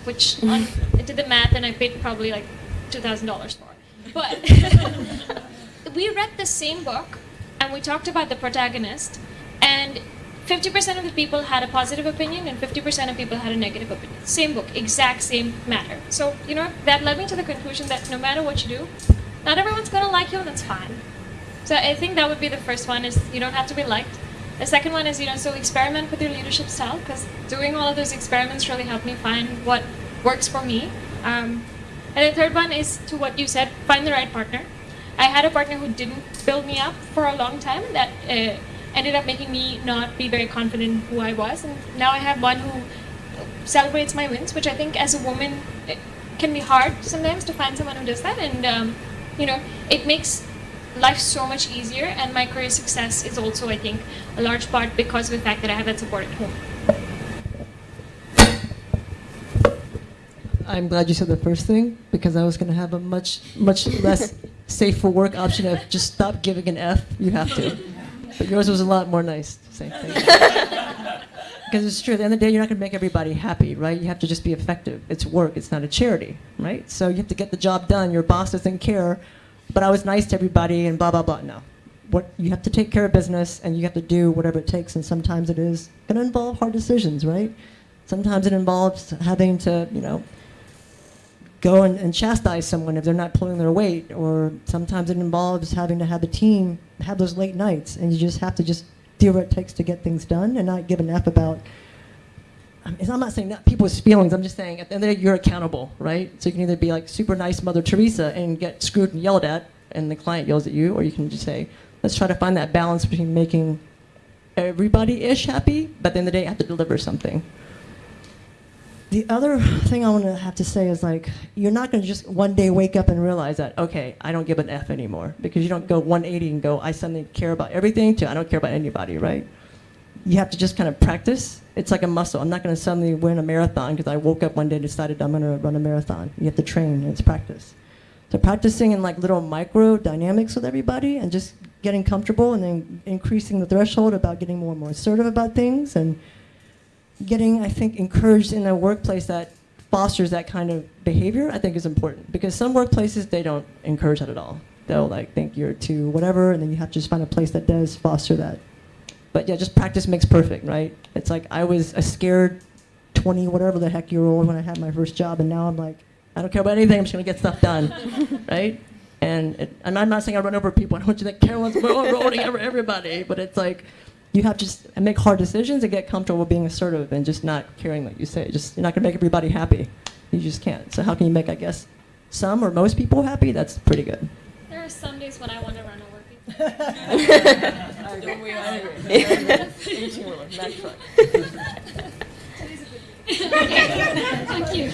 which on, I did the math and I paid probably like two thousand dollars for. But we read the same book and we talked about the protagonist and 50% of the people had a positive opinion and 50% of people had a negative opinion. Same book, exact same matter. So, you know, that led me to the conclusion that no matter what you do, not everyone's going to like you and that's fine. So I think that would be the first one is you don't have to be liked. The second one is, you know, so experiment with your leadership style because doing all of those experiments really helped me find what works for me. Um, and the third one is to what you said, find the right partner. I had a partner who didn't build me up for a long time that uh, ended up making me not be very confident in who I was. And now I have one who celebrates my wins, which I think as a woman it can be hard sometimes to find someone who does that. And, um, you know, it makes life so much easier. And my career success is also, I think, a large part because of the fact that I have that support at home. I'm glad you said the first thing because I was going to have a much, much less safe for work option of just stop giving an F. You have to. But yours was a lot more nice to say. Because it's true, at the end of the day, you're not going to make everybody happy, right? You have to just be effective. It's work, it's not a charity, right? So you have to get the job done. Your boss doesn't care, but I was nice to everybody and blah, blah, blah. No. What, you have to take care of business and you have to do whatever it takes, and sometimes it is going to involve hard decisions, right? Sometimes it involves having to, you know, go and, and chastise someone if they're not pulling their weight, or sometimes it involves having to have a team have those late nights, and you just have to just do what it takes to get things done and not give an F about. I I'm not saying not people's feelings. I'm just saying at the end of the day, you're accountable, right? So you can either be like super nice Mother Teresa and get screwed and yelled at, and the client yells at you, or you can just say, let's try to find that balance between making everybody ish happy, but at the end of the day, you have to deliver something. The other thing I want to have to say is like, you're not going to just one day wake up and realize that, okay, I don't give an F anymore. Because you don't go 180 and go, I suddenly care about everything to I don't care about anybody, right? You have to just kind of practice. It's like a muscle. I'm not going to suddenly win a marathon because I woke up one day and decided I'm going to run a marathon. You have to train, and it's practice. So practicing in like little micro dynamics with everybody and just getting comfortable and then increasing the threshold about getting more and more assertive about things and getting, I think, encouraged in a workplace that fosters that kind of behavior, I think is important. Because some workplaces, they don't encourage that at all. They'll mm-hmm. like think you're too whatever, and then you have to just find a place that does foster that. But yeah, just practice makes perfect, right? It's like I was a scared 20 whatever the heck year old when I had my first job, and now I'm like, I don't care about anything, I'm just gonna get stuff done, right? And, it, and I'm not saying I run over people, I don't want you to think Carolyn's rolling over everybody, but it's like, you have to just make hard decisions and get comfortable being assertive and just not caring what you say. Just you're not gonna make everybody happy. You just can't. So how can you make, I guess, some or most people happy? That's pretty good. There are some days when I want to run over people. Don't we all? Thank you.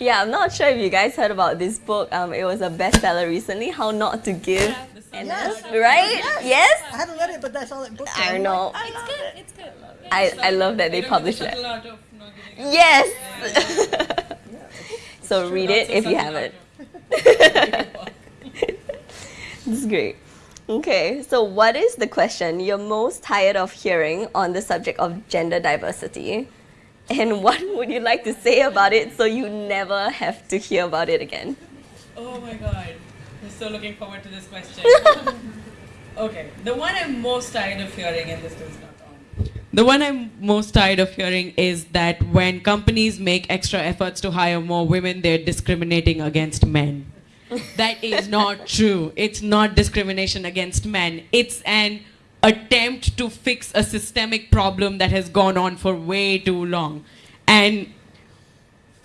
Yeah, I'm not sure if you guys heard about this book. Um, it was a bestseller recently, How Not to Give an Yes. F, right? Yes? I haven't read it, but that's all that book. I know. It's good. It's good. I, I love that they don't published get the it. subtle art of not giving a- Yes! so read it if you haven't. art This is great. Okay, so what is the question you're most tired of hearing on the subject of gender diversity? And what would you like to say about it so you never have to hear about it again? Oh my god. I'm so looking forward to this question. okay, the one I'm most tired of hearing, and this is not on. The one I'm most tired of hearing is that when companies make extra efforts to hire more women, they're discriminating against men. that is not true. It's not discrimination against men. It's an attempt to fix a systemic problem that has gone on for way too long. And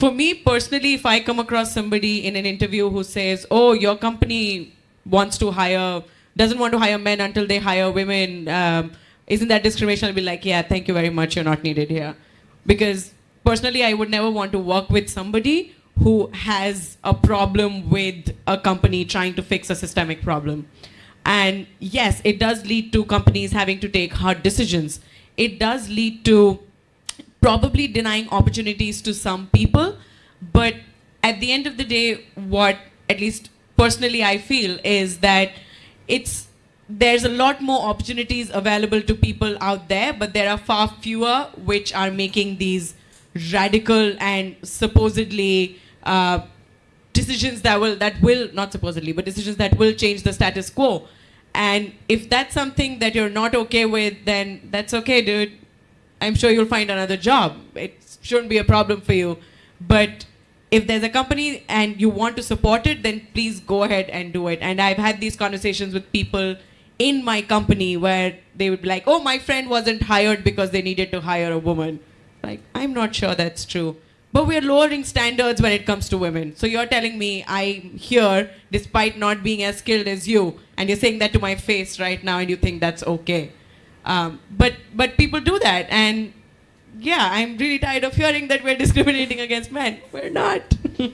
for me personally, if I come across somebody in an interview who says, "Oh, your company wants to hire, doesn't want to hire men until they hire women," um, isn't that discrimination? I'll be like, "Yeah, thank you very much. You're not needed here," because personally, I would never want to work with somebody who has a problem with a company trying to fix a systemic problem. And yes, it does lead to companies having to take hard decisions. It does lead to probably denying opportunities to some people, but at the end of the day, what at least personally I feel is that it's there's a lot more opportunities available to people out there, but there are far fewer which are making these radical and supposedly uh, decisions that will that will not supposedly but decisions that will change the status quo. And if that's something that you're not okay with then that's okay dude i'm sure you'll find another job. It shouldn't be a problem for you. But if there's a company and you want to support it then please go ahead and do it. And i've had these conversations with people in my company where they would be like oh my friend wasn't hired because they needed to hire a woman. Like i'm not sure that's true. But we're lowering standards when it comes to women. So you're telling me I'm here despite not being as skilled as you, and you're saying that to my face right now, and you think that's okay. Um, but but people do that, and yeah, I'm really tired of hearing that we're discriminating against men. We're not.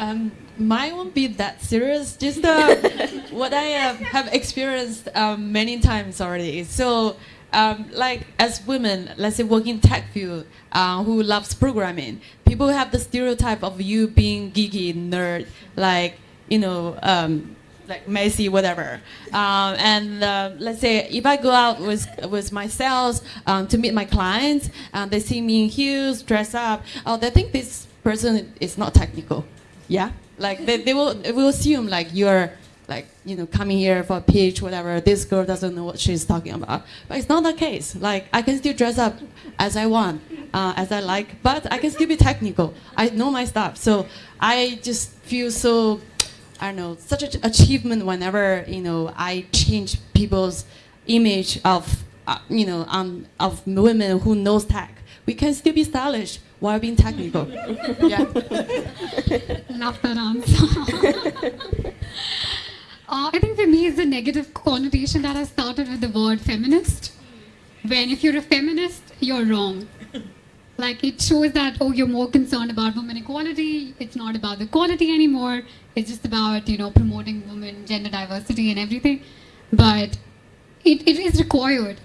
Um, mine won't be that serious. Just uh, what I uh, have experienced um, many times already. So um, like as women, let's say working tech field, uh, who loves programming, people have the stereotype of you being geeky, nerd, like you know, um, like messy, whatever. Um, and uh, let's say if I go out with with my sales um, to meet my clients, and they see me in heels, dress up, oh, they think this person is not technical. Yeah, like they, they will they will assume like you're like you know coming here for a pitch whatever. This girl doesn't know what she's talking about. But it's not the case. Like i can still dress up as i want uh, as i like but i can still be technical. I know my stuff. So i just feel so i don't know such an achievement whenever you know i change people's image of uh, you know um, of women who knows tech we can still be stylish while being technical yeah Love that answer. Uh, I think for me, it's the negative connotation that has started with the word feminist. When if you're a feminist, you're wrong. Like it shows that, oh, you're more concerned about women equality. It's not about the quality anymore. It's just about, you know, promoting women, gender diversity and everything. But it, it is required.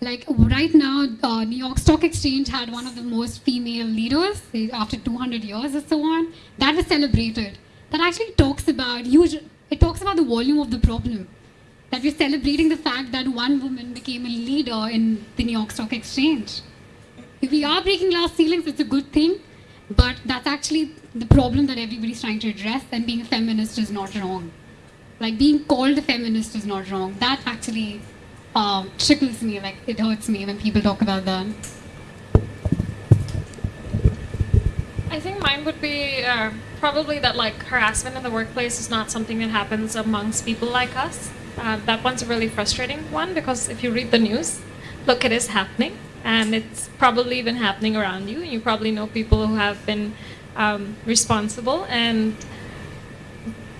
Like right now, uh, New York Stock Exchange had one of the most female leaders eh, after 200 years or so on. That was celebrated. That actually talks about it talks about the volume of the problem. That we're celebrating the fact that one woman became a leader in the New York Stock Exchange. If we are breaking glass ceilings, it's a good thing, but that's actually the problem that everybody's trying to address, and being a feminist is not wrong. Like being called a feminist is not wrong. That actually uh, tickles me, like it hurts me when people talk about that. I think mine would be uh, probably that like harassment in the workplace is not something that happens amongst people like us. Uh, that one's a really frustrating one because if you read the news, look, it is happening, and it's probably been happening around you. And you probably know people who have been um, responsible and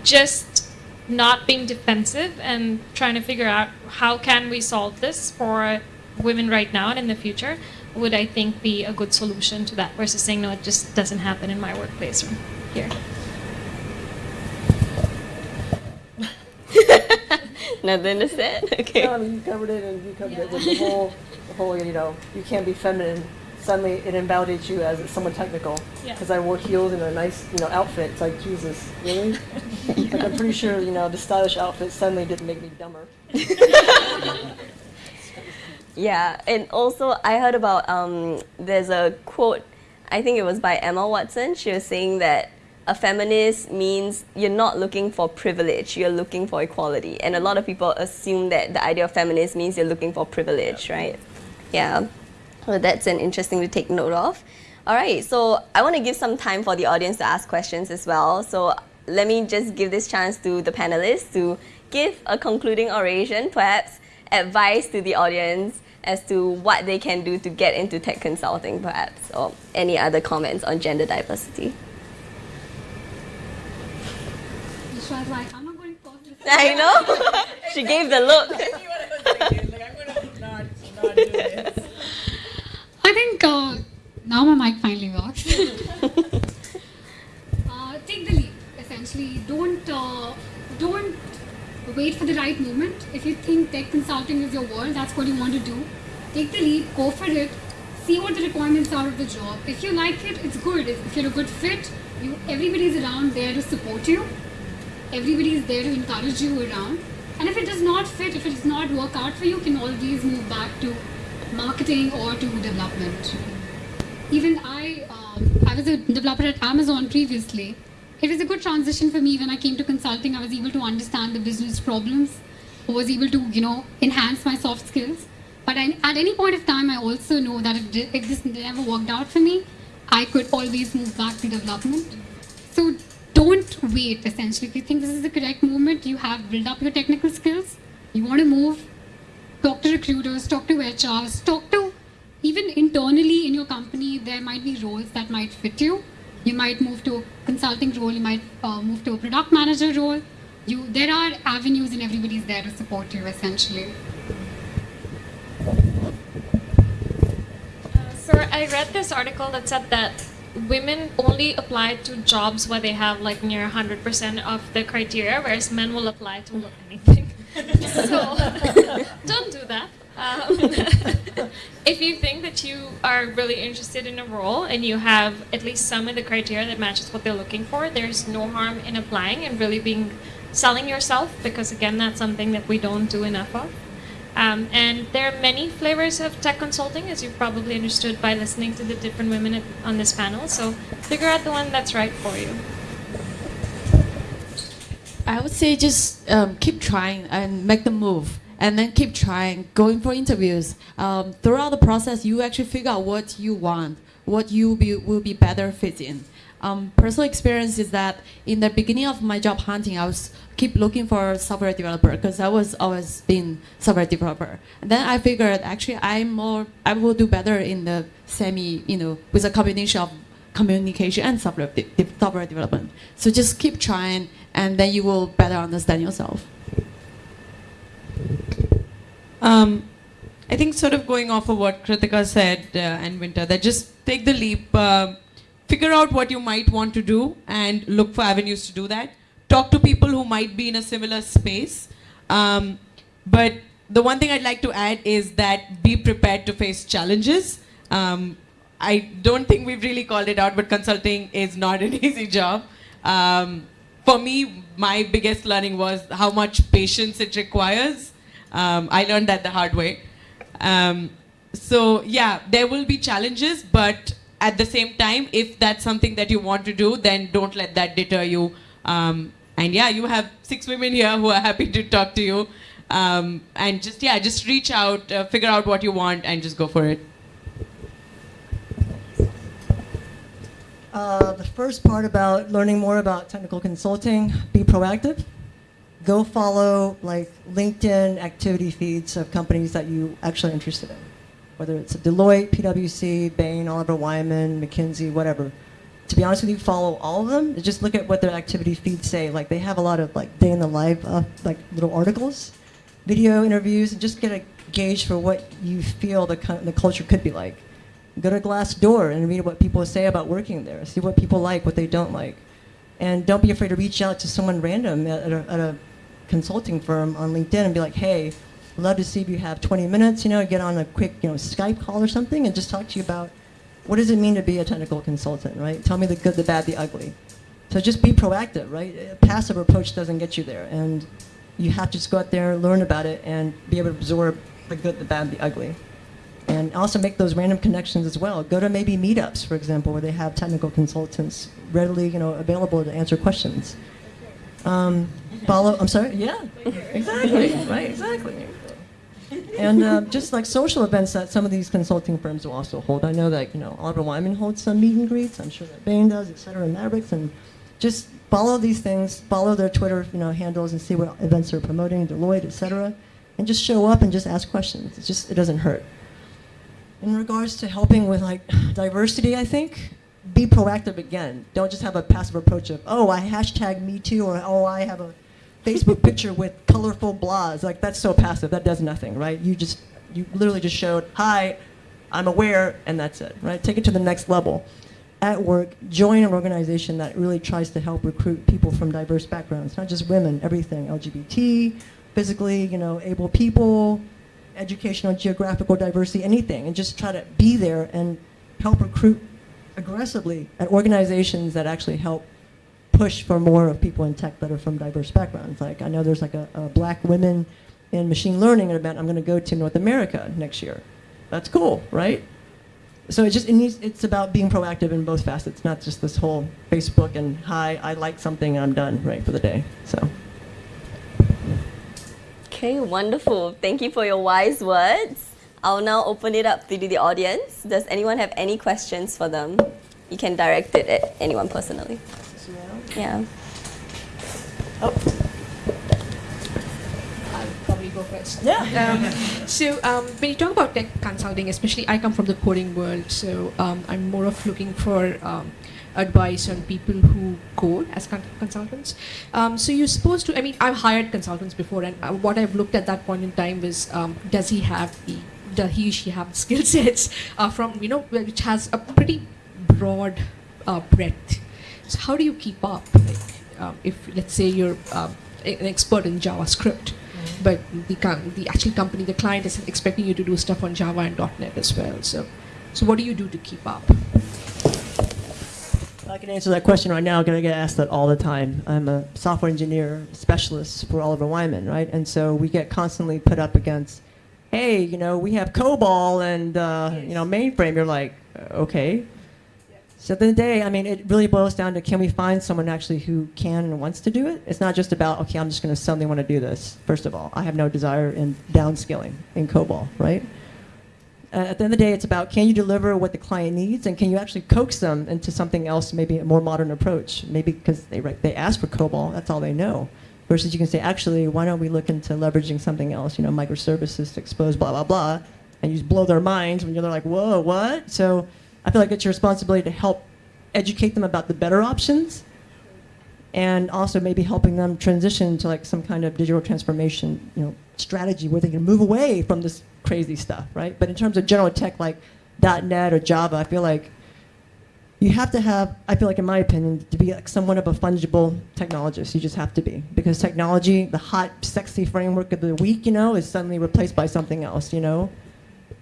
just not being defensive and trying to figure out how can we solve this for women right now and in the future would I think be a good solution to that versus saying no, it just doesn't happen in my workplace or here. Nothing to say? Okay. No, I mean, you covered it, and you covered it with the whole, the whole, you know, you can't be feminine. Suddenly, it invalidates you as someone technical. Yeah. Because I wore heels and a nice, you know, outfit. It's like Jesus, really? Like I'm pretty sure, you know, the stylish outfit suddenly didn't make me dumber. Yeah, and also I heard about um, there's a quote, I think it was by Emma Watson. She was saying that a feminist means you're not looking for privilege, you're looking for equality. And a lot of people assume that the idea of feminist means you're looking for privilege, right? Yeah. So that's an interesting to take note of. All right, so I want to give some time for the audience to ask questions as well. So let me just give this chance to the panelists to give a concluding oration, perhaps advice to the audience as to what they can do to get into tech consulting, perhaps, or any other comments on gender diversity. Ishwa's like, I'm not going to talk this. I know. she gave the look. I think uh, now my mic finally works. uh, take the leap. Essentially, don't uh, don't wait for the right moment. If you think tech consulting is your world, that's what you want to do. Take the leap. Go for it. See what the requirements are of the job. If you like it, it's good. If, you're a good fit, you everybody's around there to support you. Everybody is there to encourage you around. And if it does not fit, if it does not work out for you, you can always move back to marketing or to development. Even I, um, I was a developer at Amazon previously. It was a good transition for me when I came to consulting. I was able to understand the business problems. Was able to, you know, enhance my soft skills. But I, at any point of time, I also know that if, if this never worked out for me, I could always move back to development. So don't wait, essentially. If you think this is the correct moment, you have built up your technical skills, you want to move, talk to recruiters, talk to HRs, talk to even internally in your company, there might be roles that might fit you. You might move to a consulting role, you might uh, move to a product manager role. You, there are avenues and everybody's there to support you essentially. So I read this article that said that women only apply to jobs where they have like near 100% of the criteria, whereas men will apply to anything. so don't do that. Um, if you think that you are really interested in a role and you have at least some of the criteria that matches what they're looking for, there's no harm in applying and really being selling yourself because again, that's something that we don't do enough of. Um, and there are many flavors of tech consulting, as you've probably understood by listening to the different women on this panel. So figure out the one that's right for you. I would say just um, keep trying and make the move. And then keep trying, going for interviews. Um, throughout the process, you actually figure out what you want, what you be, will be better fit in. Um, personal experience is that in the beginning of my job hunting, I was keep looking for software developer because I was always been software developer. And then I figured actually I'm more, I will do better in the semi, you know, with a combination of communication and software, de- software development. So just keep trying, and then you will better understand yourself. Um, I think sort of going off of what Kritika said uh, and Winter, that just take the leap, uh, figure out what you might want to do, and look for avenues to do that. Talk to people who might be in a similar space. Um, but the one thing I'd like to add is that be prepared to face challenges. Um, I don't think we've really called it out, but consulting is not an easy job. Um, for me, my biggest learning was how much patience it requires. Um, I learned that the hard way. Um, so yeah, there will be challenges, but at the same time, if that's something that you want to do, then don't let that deter you. Um, and yeah, you have six women here who are happy to talk to you. Um, and just yeah, just reach out, uh, figure out what you want, and just go for it. Uh, the first part about learning more about technical consulting, be proactive. Go follow like LinkedIn activity feeds of companies that you actually are interested in. Whether it's Deloitte, PwC, Bain, Oliver Wyman, McKinsey, whatever. To be honest with you, follow all of them. Just look at what their activity feeds say. Like they have a lot of like day in the life, uh, like little articles, video interviews, and just get a gauge for what you feel the, the culture could be like. Go to Glassdoor and read what people say about working there. See what people like, what they don't like. And don't be afraid to reach out to someone random at a, at a consulting firm on LinkedIn and be like, hey, love to see if you have 20 minutes, you know, get on a quick, you know, Skype call or something and just talk to you about what does it mean to be a technical consultant, right? Tell me the good, the bad, the ugly. So just be proactive, right? A passive approach doesn't get you there. And you have to just go out there, learn about it, and be able to absorb the good, the bad, the ugly and also make those random connections as well. Go to maybe meetups, for example, where they have technical consultants readily, you know, available to answer questions. Um, follow. I'm sorry. Yeah, exactly. right. Exactly. And uh, just like social events that some of these consulting firms will also hold. I know that you know Oliver Wyman holds some meet and greets. I'm sure that Bain does, et cetera, and Mavericks. And just follow these things, follow their Twitter you know, handles and see what events they're promoting, Deloitte, et cetera, and just show up and just ask questions. It's just, it doesn't hurt. In regards to helping with like diversity, I think, be proactive again. Don't just have a passive approach of, oh, I hashtag me too, or oh, I have a Facebook picture with colorful blahs. Like that's so passive, that does nothing, right? You just, you literally just showed, hi, I'm aware, and that's it, right? Take it to the next level. At work, join an organization that really tries to help recruit people from diverse backgrounds, not just women, everything, LGBT, physically, you know, able people, educational, geographical diversity, anything, and just try to be there and help recruit aggressively at organizations that actually help push for more of people in tech that are from diverse backgrounds. Like I know there's like a, a black women in machine learning event I'm going to go to North America next year. That's cool, right? So it just it needs, it's about being proactive in both facets, not just this whole Facebook and hi, I like something I'm done, right, for the day. So. Okay, wonderful. Thank you for your wise words. I'll now open it up to the audience. Does anyone have any questions for them? You can direct it at anyone personally. Yeah. Oh. I'll probably go first. Yeah. Um, so um, when you talk about tech consulting, especially I come from the coding world, so um, I'm more of looking for um, advice on people who code as con- consultants. Um, so you're supposed to. I mean, I've hired consultants before, and uh, what I've looked at that point in time was, um, does he have the, does he or she have skill sets uh, from you know which has a pretty broad uh, breadth. So how do you keep up? Like, um, if let's say you're um, an expert in JavaScript, but the the actual company, the client is expecting you to do stuff on Java and .NET as well. So, so what do you do to keep up? I can answer that question right now because I get asked that all the time. I'm a software engineer specialist for Oliver Wyman, right? And so we get constantly put up against, hey, you know, we have COBOL and, uh, you know, mainframe. You're like, "Uh, okay. So at the end of the day, I mean, it really boils down to can we find someone actually who can and wants to do it? It's not just about, okay, I'm just going to suddenly want to do this. First of all, I have no desire in downscaling in COBOL, right? Uh, at the end of the day, it's about can you deliver what the client needs, and can you actually coax them into something else, maybe a more modern approach, maybe because they they ask for COBOL, that's all they know. Versus you can say, actually, why don't we look into leveraging something else, you know, microservices to expose blah blah blah, and you just blow their minds when you're like, whoa, what? So I feel like it's your responsibility to help educate them about the better options, and also maybe helping them transition to like some kind of digital transformation, you know, strategy where they can move away from this crazy stuff, right? But in terms of general tech like .NET or Java, I feel like you have to have, I feel like in my opinion, to be like somewhat of a fungible technologist. You just have to be because technology, the hot, sexy framework of the week, you know, is suddenly replaced by something else, you know.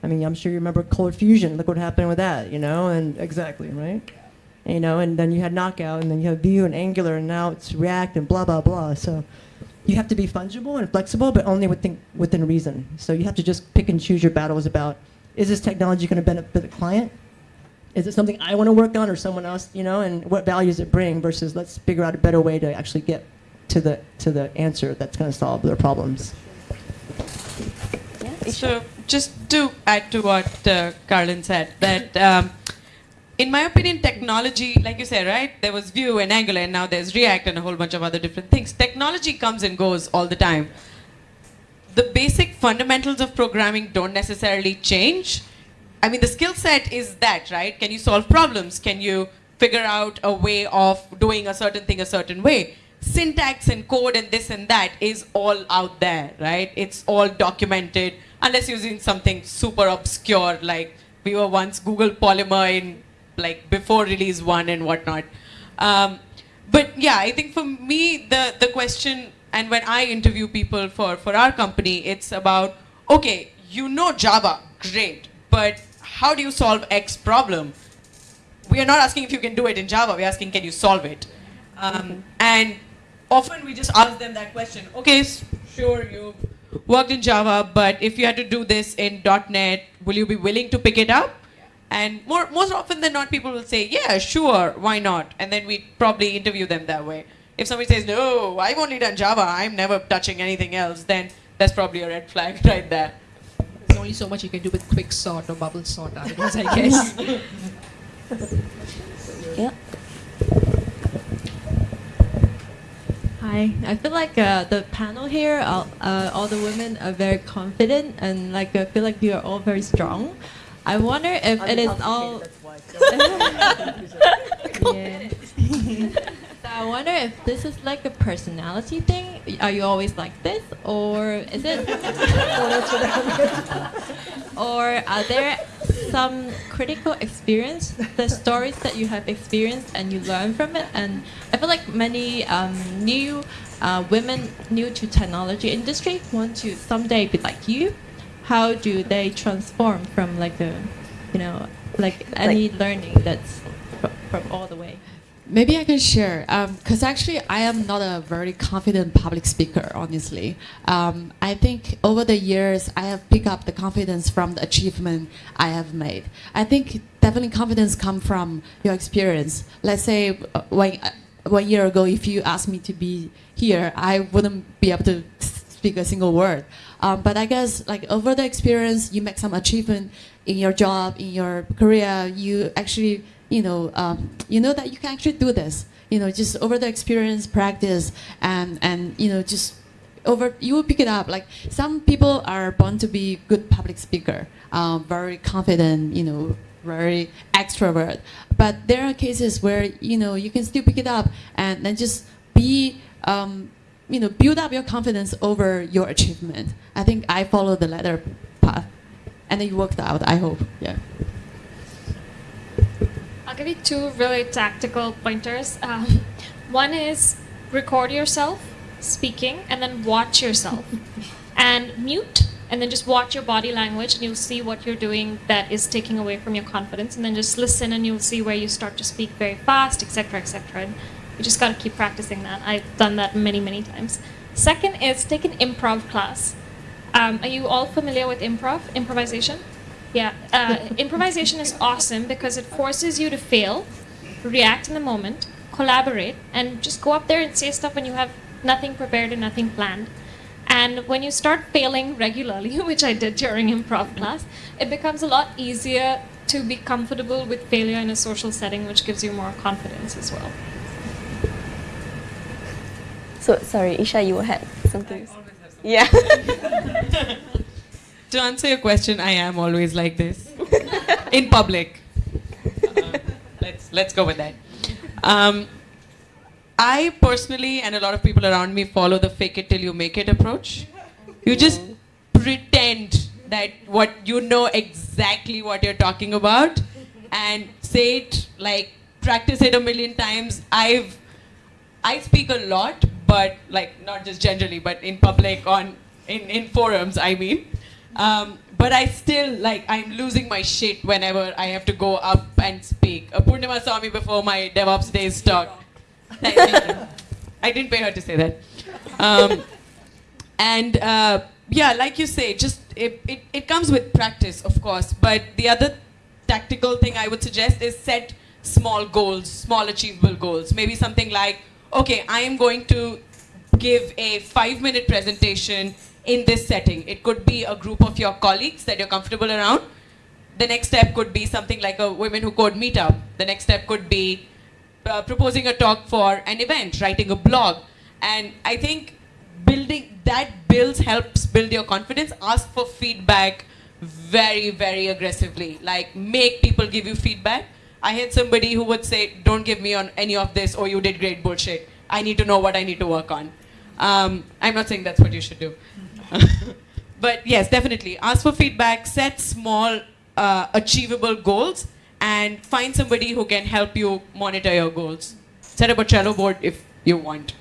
I mean, I'm sure you remember Cold Fusion. Look what happened with that, you know, and exactly, right? you know, and then you had Knockout, and then you have Vue and Angular, and now it's React and blah blah blah. So you have to be fungible and flexible, but only within within reason. So you have to just pick and choose your battles about: is this technology going to benefit the client? Is it something I want to work on, or someone else? You know, and what value does it bring? Versus let's figure out a better way to actually get to the to the answer that's going to solve their problems. So just to add to what uh, Carolyn said, that um, in my opinion, technology, like you said, right? There was Vue and Angular, and now there's React and a whole bunch of other different things. Technology comes and goes all the time. The basic fundamentals of programming don't necessarily change. I mean, the skill set is that, right? Can you solve problems? Can you figure out a way of doing a certain thing a certain way? Syntax and code and this and that is all out there, right? It's all documented, unless you're using something super obscure like we were once Google Polymer in like before release one and whatnot. Um, but yeah, I think for me the the question and when I interview people for for our company, it's about okay, you know Java, great, but how do you solve X problem? We are not asking if you can do it in Java. We're asking can you solve it? Um, and often we just ask them that question. Okay, sure you worked in Java, but if you had to do this in .NET, will you be willing to pick it up? And more, most often than not, people will say, yeah, sure, why not? And then we probably interview them that way. If somebody says, no, I've only done Java, I'm never touching anything else, then that's probably a red flag right there. There's only so much you can do with quick sort or bubble sort nowadays, I guess. Yeah. Hi, I feel like uh, the panel here, all, uh, all the women are very confident and like I feel like you are all very strong. I wonder if it is all. yeah. so I wonder if this is like a personality thing. Are you always like this, or is it? or are there some critical experience, the stories that you have experienced and you learn from it? And I feel like many um, new uh, women new to technology industry want to someday be like you. How do they transform from like a, you know, like any learning that's from all the way? Maybe I can share, because actually I am not a very confident public speaker, honestly. Um, I think over the years I have picked up the confidence from the achievement I have made. I think definitely confidence comes from your experience. Let's say uh, when, uh, one year ago, if you asked me to be here, I wouldn't be able to speak a single word. Um, but I guess like over the experience, you make some achievement in your job, in your career, you actually you know, um, you know that you can actually do this. You know, just over the experience, practice, and and you know, just over you will pick it up. Like some people are born to be good public speaker, um, very confident. You know, very extrovert. But there are cases where you know you can still pick it up and then just be. Um, you know, build up your confidence over your achievement. I think I follow the latter path, and it worked out. I hope. Yeah. I'll give you two really tactical pointers. Um, one is record yourself speaking and then watch yourself. And mute and then just watch your body language and you'll see what you're doing that is taking away from your confidence. And then just listen and you'll see where you start to speak very fast etc etc and you just got to keep practicing that. I've done that many many times. Second is take an improv class. Um, are you all familiar with improv improvisation yeah, uh, improvisation is awesome because it forces you to fail, react in the moment, collaborate, and just go up there and say stuff when you have nothing prepared and nothing planned. And when you start failing regularly, which I did during improv class, it becomes a lot easier to be comfortable with failure in a social setting, which gives you more confidence as well. So sorry, Isha, you had something. Yeah. To answer your question, I am always like this in public. Uh, let's let's go with that. Um, I personally and a lot of people around me follow the fake it till you make it approach. You just pretend that what you know exactly what you're talking about and say it like practice it a million times. I've I speak a lot, but like not just generally, but in public on in, in forums, I mean. Um, but I still like I'm losing my shit whenever I have to go up and speak. Uh, Purnima saw me before my DevOps days talk. I didn't pay her to say that. Um, and uh, yeah, like you say, just it, it, it comes with practice, of course. But the other tactical thing I would suggest is set small goals, small achievable goals. Maybe something like, okay, I am going to give a five minute presentation in this setting. It could be a group of your colleagues that you're comfortable around. The next step could be something like a Women Who Code meetup. The next step could be uh, proposing a talk for an event, writing a blog. And I think building that builds, helps build your confidence. Ask for feedback very, very aggressively. Like make people give you feedback. I had somebody who would say, don't give me on any of this or you did great bullshit. I need to know what I need to work on. Um, I'm not saying that's what you should do. but yes, definitely. Ask for feedback, set small, uh, achievable goals, and find somebody who can help you monitor your goals. Set up a Trello board if you want.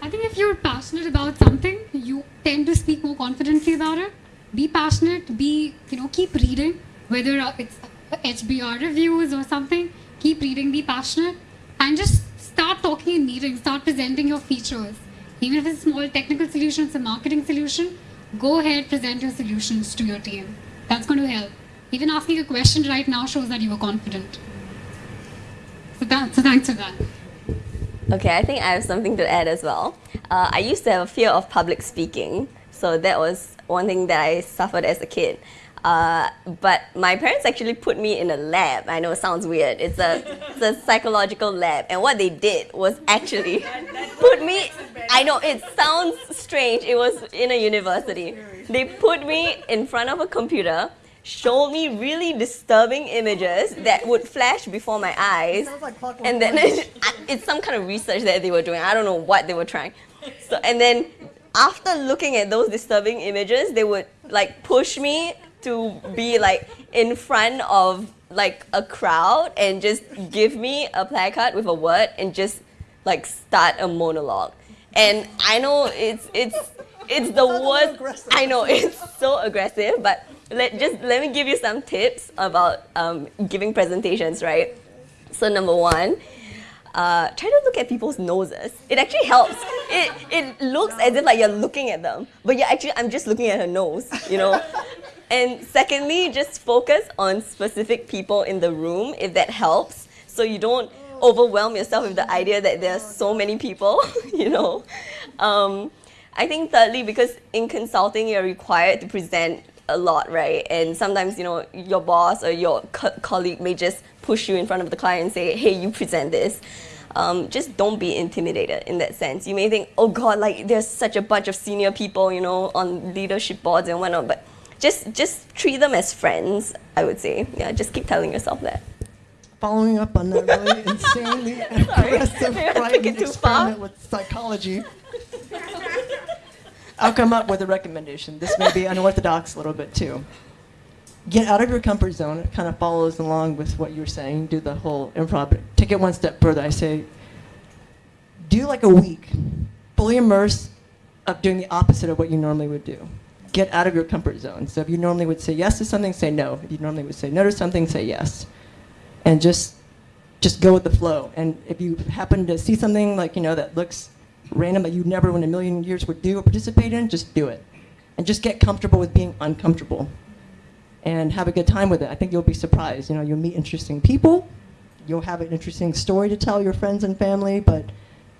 I think if you're passionate about something, you tend to speak more confidently about it. Be passionate, be, you know, keep reading, whether it's HBR reviews or something, keep reading, be passionate, and just start talking in meetings, start presenting your features. Even if it's a small technical solution, it's a marketing solution, go ahead, present your solutions to your team. That's going to help. Even asking a question right now shows that you are confident. So, that, so thanks for that. Okay, I think I have something to add as well. Uh, I used to have a fear of public speaking, so that was one thing that I suffered as a kid. Uh, but my parents actually put me in a lab. I know it sounds weird. It's a, it's a psychological lab. And what they did was actually put me, I know it sounds strange. It was in a university. They put me in front of a computer, showed me really disturbing images that would flash before my eyes. And then it's some kind of research that they were doing. I don't know what they were trying. So, and then after looking at those disturbing images, they would like push me to be like in front of like a crowd and just give me a placard with a word and just like start a monologue. And I know it's it's it's the worst. I know it's so aggressive, but let just let me give you some tips about um, giving presentations, right? So number one, uh, try to look at people's noses. It actually helps. It, it looks as if like you're looking at them, but you're actually, I'm just looking at her nose, you know? And secondly, just focus on specific people in the room if that helps, so you don't overwhelm yourself with the idea that there are so many people, you know? Um, I think thirdly, because in consulting, you're required to present a lot, right? And sometimes, you know, your boss or your co colleague may just push you in front of the client and say, hey, you present this. Um, just don't be intimidated in that sense. You may think, oh God, like there's such a bunch of senior people, you know, on leadership boards and whatnot, but just just treat them as friends, I would say. Yeah, just keep telling yourself that. Following up on that really insanely aggressive, frightening experiment with psychology, I'll come up with a recommendation. This may be unorthodox a little bit too. Get out of your comfort zone. It kind of follows along with what you were saying. Do the whole improv. Take it one step further. I say, do like a week, fully immersed of doing the opposite of what you normally would do. Get out of your comfort zone. So if you normally would say yes to something, say no. If you normally would say no to something, say yes. And just just go with the flow. And if you happen to see something like, you know, that looks random that you never in a million years would do or participate in, just do it. And just get comfortable with being uncomfortable. And have a good time with it. I think you'll be surprised. You know, you'll meet interesting people. You'll have an interesting story to tell your friends and family, but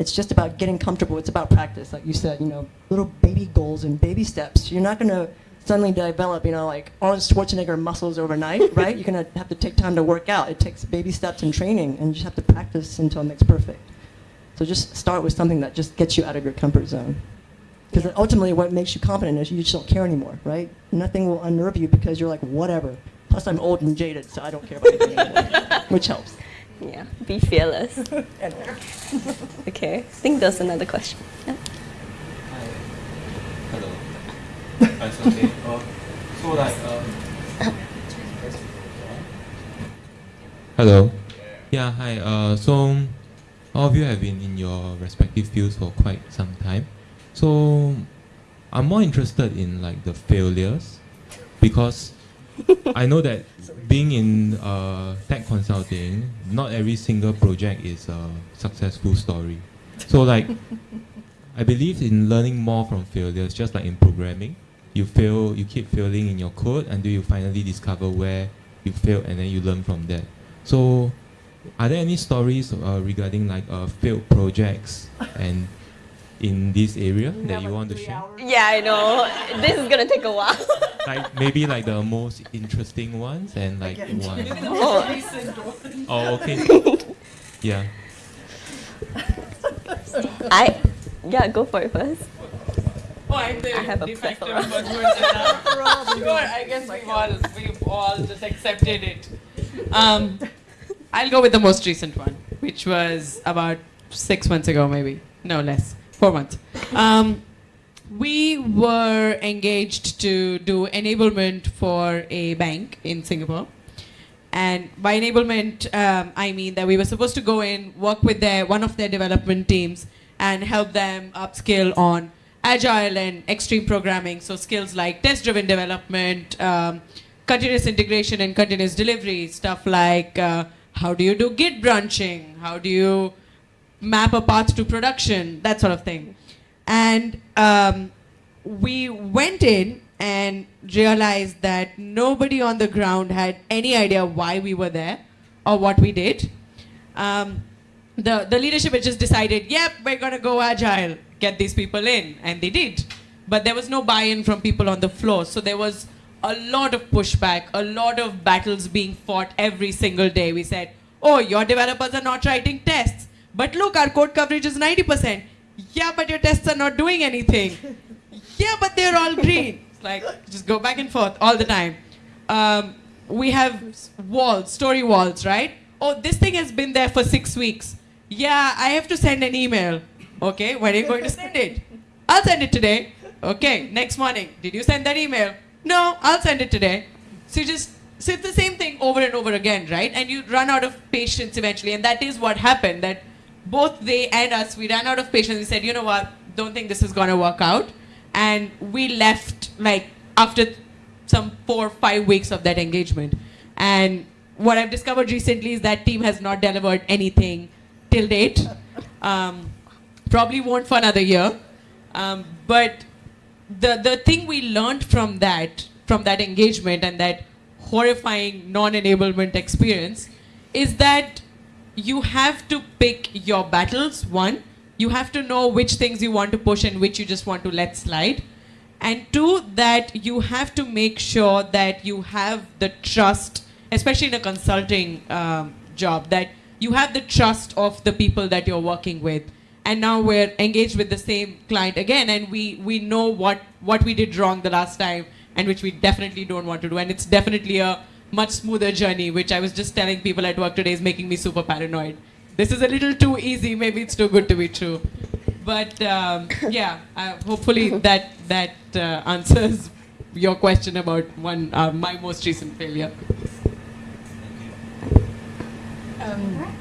it's just about getting comfortable. It's about practice, like you said, you know, little baby goals and baby steps. You're not gonna suddenly develop, you know, like Arnold Schwarzenegger muscles overnight, right? You're gonna have to take time to work out. It takes baby steps and training, and you just have to practice until it makes perfect. So just start with something that just gets you out of your comfort zone. Because ultimately what makes you confident is you just don't care anymore, right? Nothing will unnerve you because you're like, whatever. Plus I'm old and jaded, so I don't care about anything anymore, which helps. Yeah, be fearless. okay, I think there's another question. Yeah. Hello. That's okay. Uh, so like, um, Hello. Yeah, hi. Uh, so all of you have been in your respective fields for quite some time. So I'm more interested in like the failures because I know that being in uh, tech consulting, not every single project is a successful story. So like, I believe in learning more from failures, just like in programming. You fail, you keep failing in your code until you finally discover where you failed and then you learn from that. So are there any stories uh, regarding like uh, failed projects and in this area that you want to share? Yeah, I know. this is gonna take a while. like maybe like the most interesting ones and like one. Oh. oh, okay. yeah. I yeah, go for it first. Oh, I'm the I have a de facto plethora. Sure, I guess we've all we've all just accepted it. Um, I'll go with the most recent one, which was about six months ago, maybe no less, four months. Um, we were engaged to do enablement for a bank in Singapore. And by enablement, um, I mean that we were supposed to go in, work with their one of their development teams, and help them upskill on agile and extreme programming. So skills like test-driven development, um, continuous integration and continuous delivery, stuff like uh, how do you do Git branching, how do you map a path to production, that sort of thing. And um, we went in and realized that nobody on the ground had any idea why we were there or what we did. Um, the, the leadership had just decided, yep, we're going to go agile, get these people in. And they did. But there was no buy in from people on the floor. So there was a lot of pushback, a lot of battles being fought every single day. We said, oh, your developers are not writing tests. But look, our code coverage is 90%. Yeah, but your tests are not doing anything. yeah, but they're all green. It's like, just go back and forth all the time. Um, we have walls, story walls, right? Oh, this thing has been there for six weeks. Yeah, I have to send an email. Okay, when are you going to send it? I'll send it today. Okay, next morning. Did you send that email? No, I'll send it today. So you just so it's the same thing over and over again, right? And you run out of patience eventually, and that is what happened. That both they and us, we ran out of patience. We said, you know what? Don't think this is gonna work out, and we left like after some four or five weeks of that engagement. And what I've discovered recently is that team has not delivered anything till date. Um, probably won't for another year. Um, but the the thing we learned from that from that engagement and that horrifying non-enablement experience is that you have to pick your battles one. You have to know which things you want to push and which you just want to let slide. And two that you have to make sure that you have the trust especially in a consulting um, job that you have the trust of the people that you're working with. And now we're engaged with the same client again and we we know what what we did wrong the last time and which we definitely don't want to do. And it's definitely a much smoother journey which i was just telling people at work today is making me super paranoid this is a little too easy maybe it's too good to be true but um, yeah uh, hopefully that that uh, answers your question about one uh, my most recent failure Um,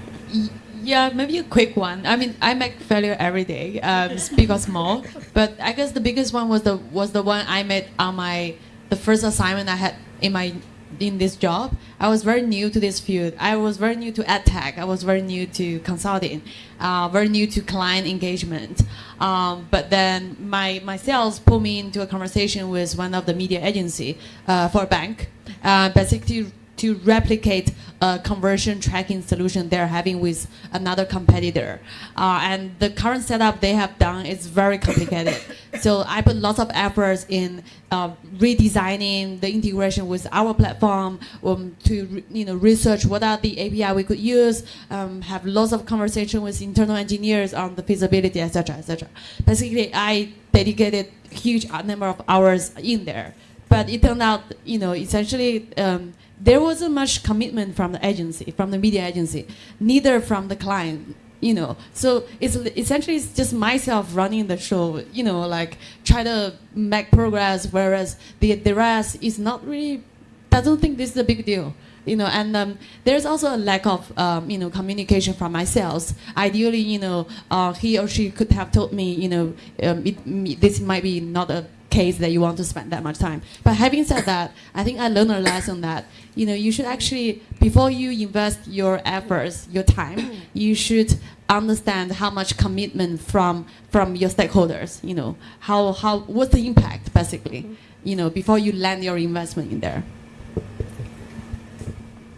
yeah, maybe a quick one. I mean, I make failure every day, um, big or small. But I guess the biggest one was the was the one I made on my the first assignment I had in my in this job. I was very new to this field. I was very new to ad tech. I was very new to consulting, uh, very new to client engagement. Um, but then my my sales pulled me into a conversation with one of the media agency uh, for a bank, uh, basically to replicate a conversion tracking solution they're having with another competitor. Uh, and the current setup they have done is very complicated. so I put lots of efforts in uh, redesigning the integration with our platform um, to you know research what are the API we could use, um, have lots of conversation with internal engineers on the feasibility, etc., etc. Basically, I dedicated huge number of hours in there. But it turned out, you know, essentially um, there wasn't much commitment from the agency, from the media agency, neither from the client. You know, so it's essentially it's just myself running the show. You know, like try to make progress, whereas the the rest is not really doesn't think this is a big deal. You know, and um, there's also a lack of um, you know communication from my sales. Ideally, you know, uh, he or she could have told me, you know, um, it, this might be not a case that you want to spend that much time. But having said that, I think I learned a lesson that you know you should actually before you invest your efforts, your time, you should understand how much commitment from from your stakeholders. You know how how what's the impact basically. You know before you land your investment in there.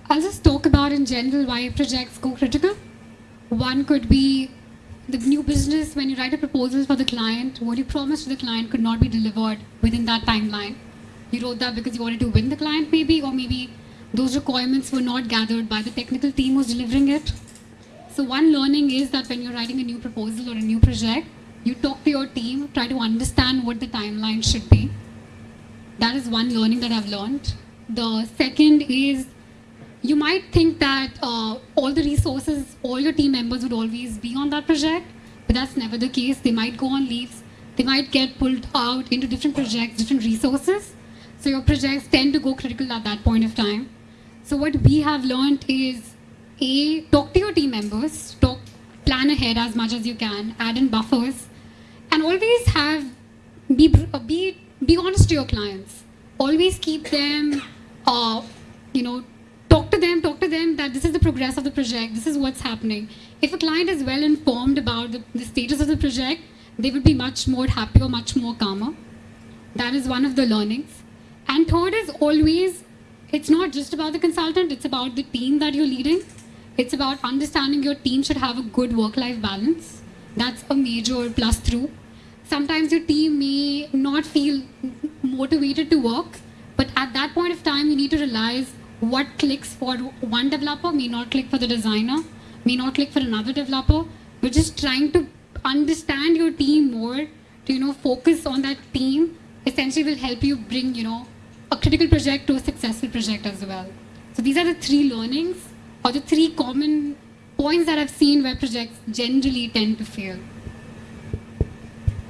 I'll just talk about in general why projects go critical. One could be the new business, when you write a proposal for the client, what you promised to the client could not be delivered within that timeline. You wrote that because you wanted to win the client, maybe, or maybe those requirements were not gathered by the technical team who's delivering it. So, one learning is that when you're writing a new proposal or a new project, you talk to your team, try to understand what the timeline should be. That is one learning that I've learned. The second is you might think that uh, all the resources, all your team members would always be on that project, but that's never the case. They might go on leaves, they might get pulled out into different projects, different resources. So your projects tend to go critical at that point of time. So what we have learned is a talk to your team members, talk, plan ahead as much as you can, add in buffers, and always have be uh, be be honest to your clients. Always keep them, uh, you know, talk to them, talk to them that this is the progress of the project, this is what's happening. If a client is well informed about the, the status of the project, they would be much more happier, much more calmer. That is one of the learnings. And third is always, it's not just about the consultant, it's about the team that you're leading. It's about understanding your team should have a good work life balance. That's a major plus through. Sometimes your team may not feel motivated to work But at that point of time, you need to realize what clicks for one developer may not click for the designer, may not click for another developer. We're just trying to understand your team more, to you know focus on that team. Essentially, will help you bring you know a critical project to a successful project as well. So these are the three learnings or the three common points that I've seen where projects generally tend to fail.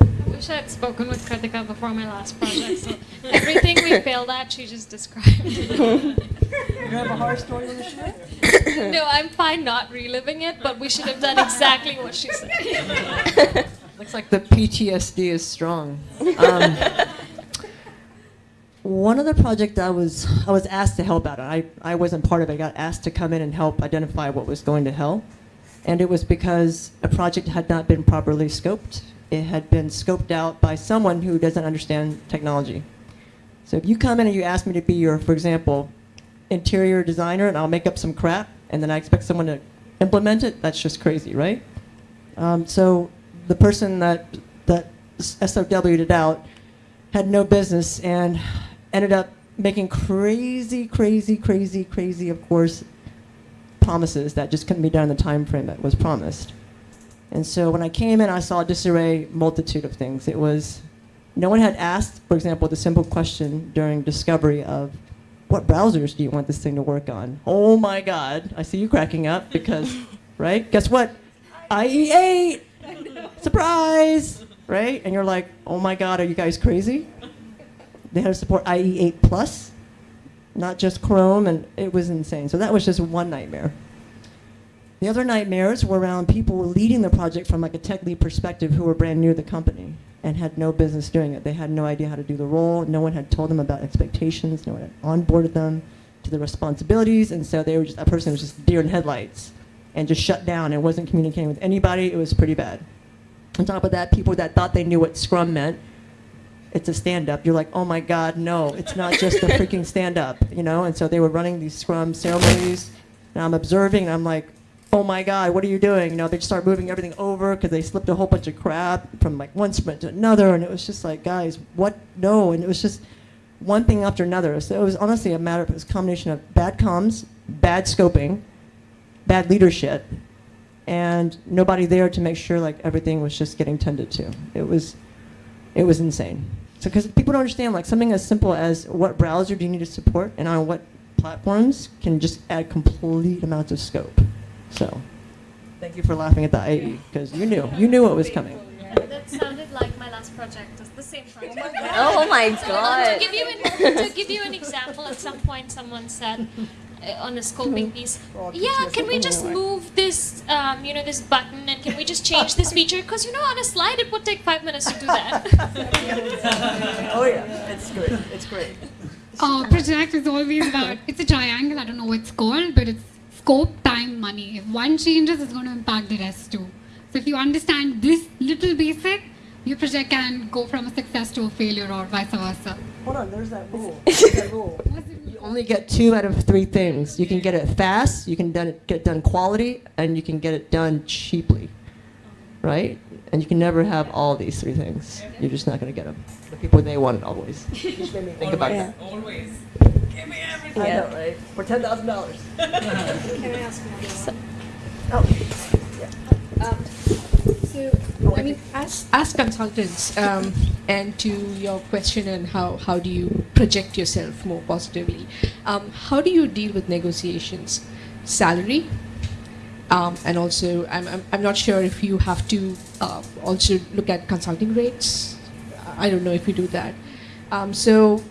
I wish I had spoken with Kritika before my last project. So everything we failed at, she just described. You have a horror story to share? no, I'm fine not reliving it, but we should have done exactly what she said. Looks like the PTSD is strong. Um, one of the projects I was I was asked to help out. I, I wasn't part of it. I got asked to come in and help identify what was going to hell. And it was because a project had not been properly scoped. It had been scoped out by someone who doesn't understand technology. So if you come in and you ask me to be your, for example, interior designer and I'll make up some crap and then I expect someone to implement it, that's just crazy, right? Um, so the person that, that SOW'd it out had no business and ended up making crazy, crazy, crazy, crazy, of course, promises that just couldn't be done in the time frame that was promised. And so when I came in, I saw a disarray multitude of things. It was, no one had asked, for example, the simple question during discovery of, what browsers do you want this thing to work on? Oh my God, I see you cracking up because, right? Guess what? IE8! Surprise! Right? And you're like, oh my God, are you guys crazy? They had to support IE8 Plus, not just Chrome, and it was insane. So that was just one nightmare. The other nightmares were around people leading the project from like a tech lead perspective who were brand new to the company and had no business doing it. They had no idea how to do the role. No one had told them about expectations. No one had onboarded them to the responsibilities, and so they were just, that person was just deer in headlights and just shut down and wasn't communicating with anybody. It was pretty bad. On top of that, people that thought they knew what Scrum meant, it's a stand-up. You're like, oh my God, no, it's not just a freaking stand-up, you know? And so they were running these Scrum ceremonies, and I'm observing, and I'm like, oh my God, what are you doing? You know, they start moving everything over because they slipped a whole bunch of crap from like one sprint to another, and it was just like, guys, what? No, and it was just one thing after another. So it was honestly a matter of it was a combination of bad comms, bad scoping, bad leadership, and nobody there to make sure like everything was just getting tended to. It was, it was insane. So because people don't understand like something as simple as what browser do you need to support and on what platforms can just add complete amounts of scope. So, thank you for laughing at the IE because you knew you knew what was coming. That sounded like my last project. It's the same project. Oh my to god. give you an, to give you an example, at some point someone said on a scoping piece, yeah, can we just move this, um, you know, this button, and can we just change this feature? Because you know, on a slide, it would take five minutes to do that. oh yeah, it's great. It's great. Uh, project is always about, it's a triangle, I don't know what it's called, but it's scope, time, money. If one changes, it's going to impact the rest too. So if you understand this little basic, your project can go from a success to a failure or vice versa. Hold on, there's that rule. There's that rule. You only get two out of three things. You can get it fast, you can done it, get it done quality, and you can get it done cheaply. Right? And you can never have all these three things. You're just not going to get them. The people they want it always. You just made me think about that. Always. Give me everything. I know, right? For ten thousand dollars. Can I ask one? Oh, Um, so, I mean, as, as consultants, um, and to your question on how, how do you project yourself more positively, um, how do you deal with negotiations? Salary, um, and also, I'm, I'm, I'm not sure if you have to uh, also look at consulting rates. I don't know if you do that. Um, so,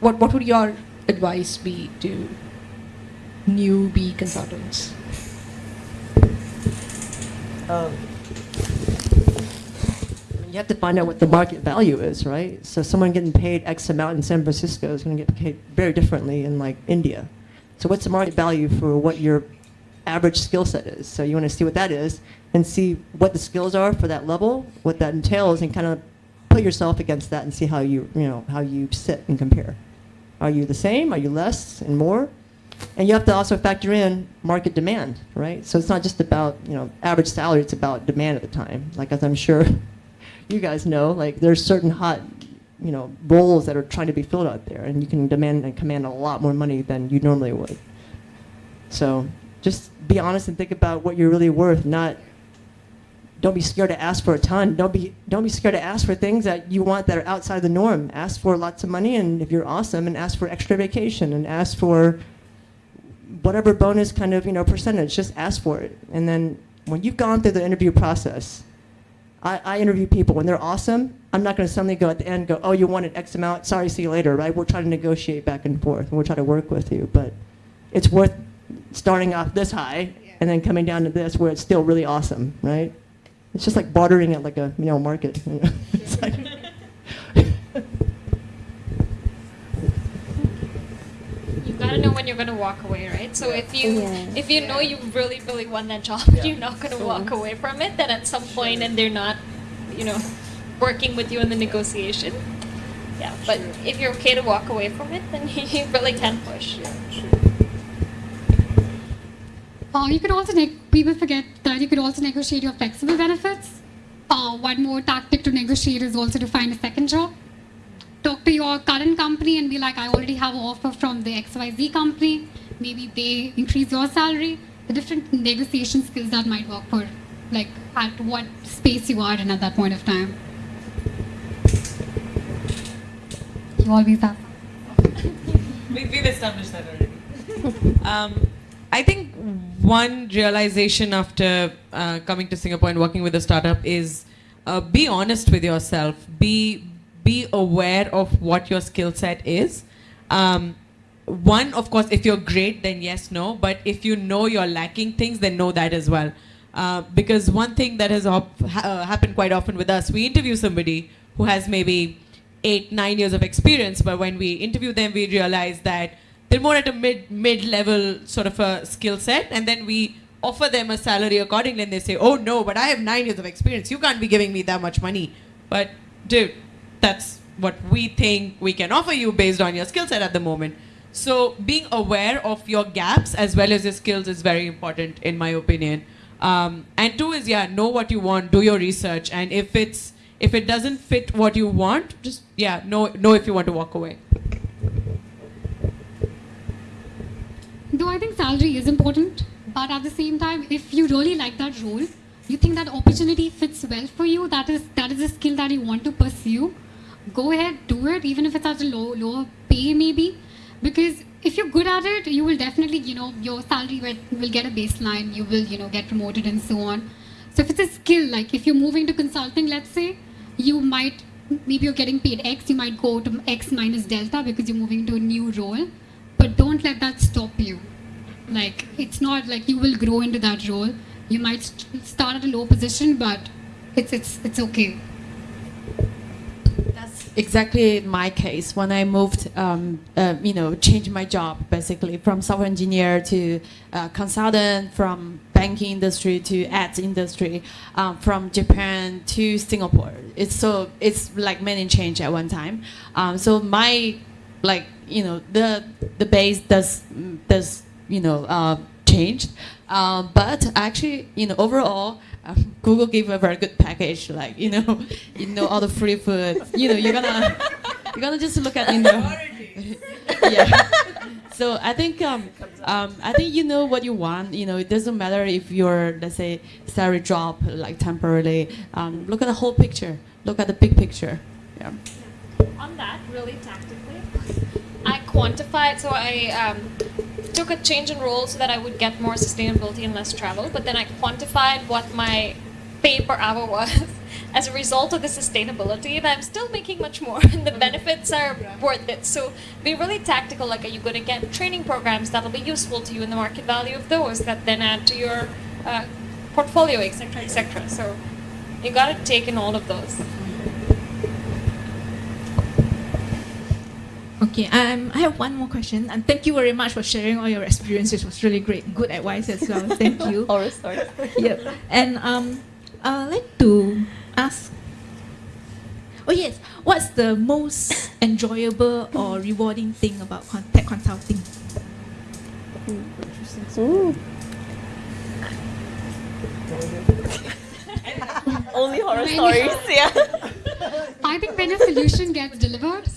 what, what would your advice be to newbie consultants? Um, you have to find out what the market value is, right? So someone getting paid X amount in San Francisco is going to get paid very differently in like India. So what's the market value for what your average skill set is? So you want to see what that is and see what the skills are for that level, what that entails, and kind of put yourself against that and see how you, you know, how you sit and compare. Are you the same? Are you less and more? And you have to also factor in market demand, right? So it's not just about you know average salary; it's about demand at the time. Like as I'm sure you guys know, like there's certain hot you know, roles that are trying to be filled out there, and you can demand and command a lot more money than you normally would. So just be honest and think about what you're really worth, not don't be scared to ask for a ton. Don't be don't be scared to ask for things that you want that are outside the norm. Ask for lots of money and if you're awesome and ask for extra vacation and ask for whatever bonus kind of, you know, percentage, just ask for it. And then when you've gone through the interview process, I, I interview people when they're awesome. I'm not going to suddenly go at the end go, oh, you wanted X amount. Sorry, see you later. Right? We're trying to negotiate back and forth, and we're trying to work with you. But it's worth starting off this high and then coming down to this where it's still really awesome, right? It's just like bartering at like a you know market. It's like- You gotta know when you're gonna walk away, right? So if you Yeah. if you know you really really want that job, you're not gonna walk away from it. Then at some point, and they're not, you know, working with you in the negotiation. Yeah, but if you're okay to walk away from it, then you really can push. Uh, you could also, neg- people forget that you could also negotiate your flexible benefits. Uh, one more tactic to negotiate is also to find a second job. Talk to your current company and be like, I already have an offer from the XYZ company. Maybe they increase your salary. The different negotiation skills that might work for, like, at what space you are in at that point of time. You always have. We, we've established that already. um, I think one realization after uh, coming to Singapore and working with a startup is uh, be honest with yourself. Be be aware of what your skill set is. Um, one, of course, if you're great, then yes, no. But if you know you're lacking things, then know that as well. Uh, because one thing that has ha- uh, happened quite often with us, we interview somebody who has maybe eight, nine years of experience, but when we interview them, we realize that they're more at a mid mid level sort of a skill set, and then we offer them a salary accordingly, and they say, "Oh no, but I have nine years of experience. You can't be giving me that much money." But dude, that's what we think we can offer you based on your skill set at the moment. So being aware of your gaps as well as your skills is very important, in my opinion. Um, and two is yeah, know what you want, do your research, and if it's if it doesn't fit what you want, just yeah, know know if you want to walk away. Though I think salary is important, but at the same time, if you really like that role, you think that opportunity fits well for you, that is that is a skill that you want to pursue, go ahead, do it, even if it's at a low lower pay maybe. Because if you're good at it, you will definitely, you know, your salary will, get a baseline, you will, you know, get promoted and so on. So if it's a skill, like if you're moving to consulting, let's say, you might maybe you're getting paid X, you might go to X minus delta because you're moving to a new role. But don't let that stop you. Like it's not like you will grow into that role. You might st- start at a low position, but it's it's it's okay. Exactly my case when I moved, um, uh, you know, changed my job basically from software engineer to uh, consultant, from banking industry to ads industry, um, from Japan to Singapore. It's so it's like many change at one time. Um, so my like you know the the base does does you know uh, changed, uh, but actually you know overall. Um, Google gave a very good package, like you know, you know all the free food. You know, you're gonna you're gonna just look at you know. yeah. So I think um, um, I think you know what you want. You know, it doesn't matter if your let's say salary drop like temporarily. Um, look at the whole picture. Look at the big picture. Yeah. On that, really tactically, I quantified. So I um, took a change in role so that I would get more sustainability and less travel. But then I quantified what my pay per hour was as a result of the sustainability, and I'm still making much more, and the benefits are worth it. So be really tactical. Like, are you going to get training programs that'll be useful to you, and the market value of those that then add to your uh, portfolio, etc., etc. So you got to take in all of those. Okay, um, I have one more question, and thank you very much for sharing all your experiences. It was really great, good advice as well. Thank you. Horror story. yep. And um, I'd like to ask. Oh yes, what's the most enjoyable or rewarding thing about con- tech consulting? Ooh. Only horror Many- stories, yeah. I I think when a solution gets delivered,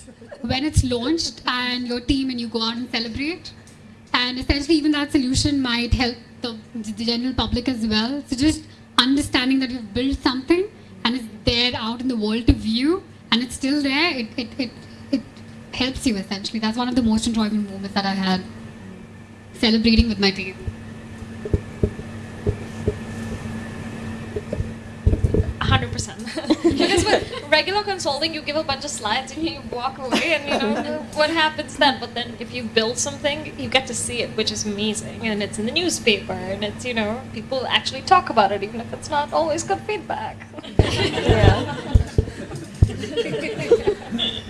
when it's launched and your team and you go out and celebrate, and essentially even that solution might help the, the general public as well. So just understanding that you've built something and it's there out in the world to view and it's still there, it, it, it, it helps you essentially. That's one of the most enjoyable moments that I had celebrating with my team. Hundred percent. Because with regular consulting, you give a bunch of slides and you walk away, and you know what happens then. But then, if you build something, you get to see it, which is amazing, and it's in the newspaper, and it's you know people actually talk about it, even if it's not always good feedback. yeah.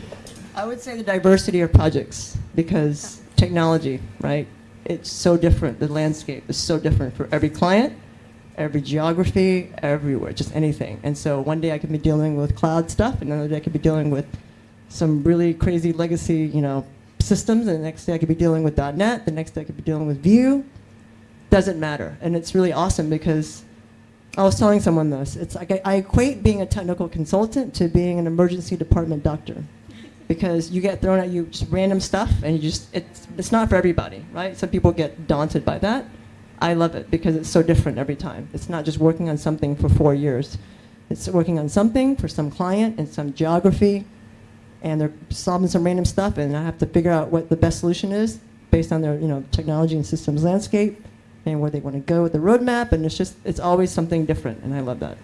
I would say the diversity of projects because technology, right? It's so different. The landscape is so different for every client, every geography, everywhere, just anything. And so one day I could be dealing with cloud stuff, and another day I could be dealing with some really crazy legacy, you know, systems, and the next day I could be dealing with .NET, the next day I could be dealing with Vue. Doesn't matter, and it's really awesome because I was telling someone this. It's like I, I equate being a technical consultant to being an emergency department doctor because you get thrown at you just random stuff and you just it's it's not for everybody right some people get daunted by that i love it because it's so different every time. It's not just working on something for four years. It's working on something for some client in some geography and they're solving some random stuff and i have to figure out what the best solution is based on their you know technology and systems landscape and where they want to go with the roadmap and it's just it's always something different and i love that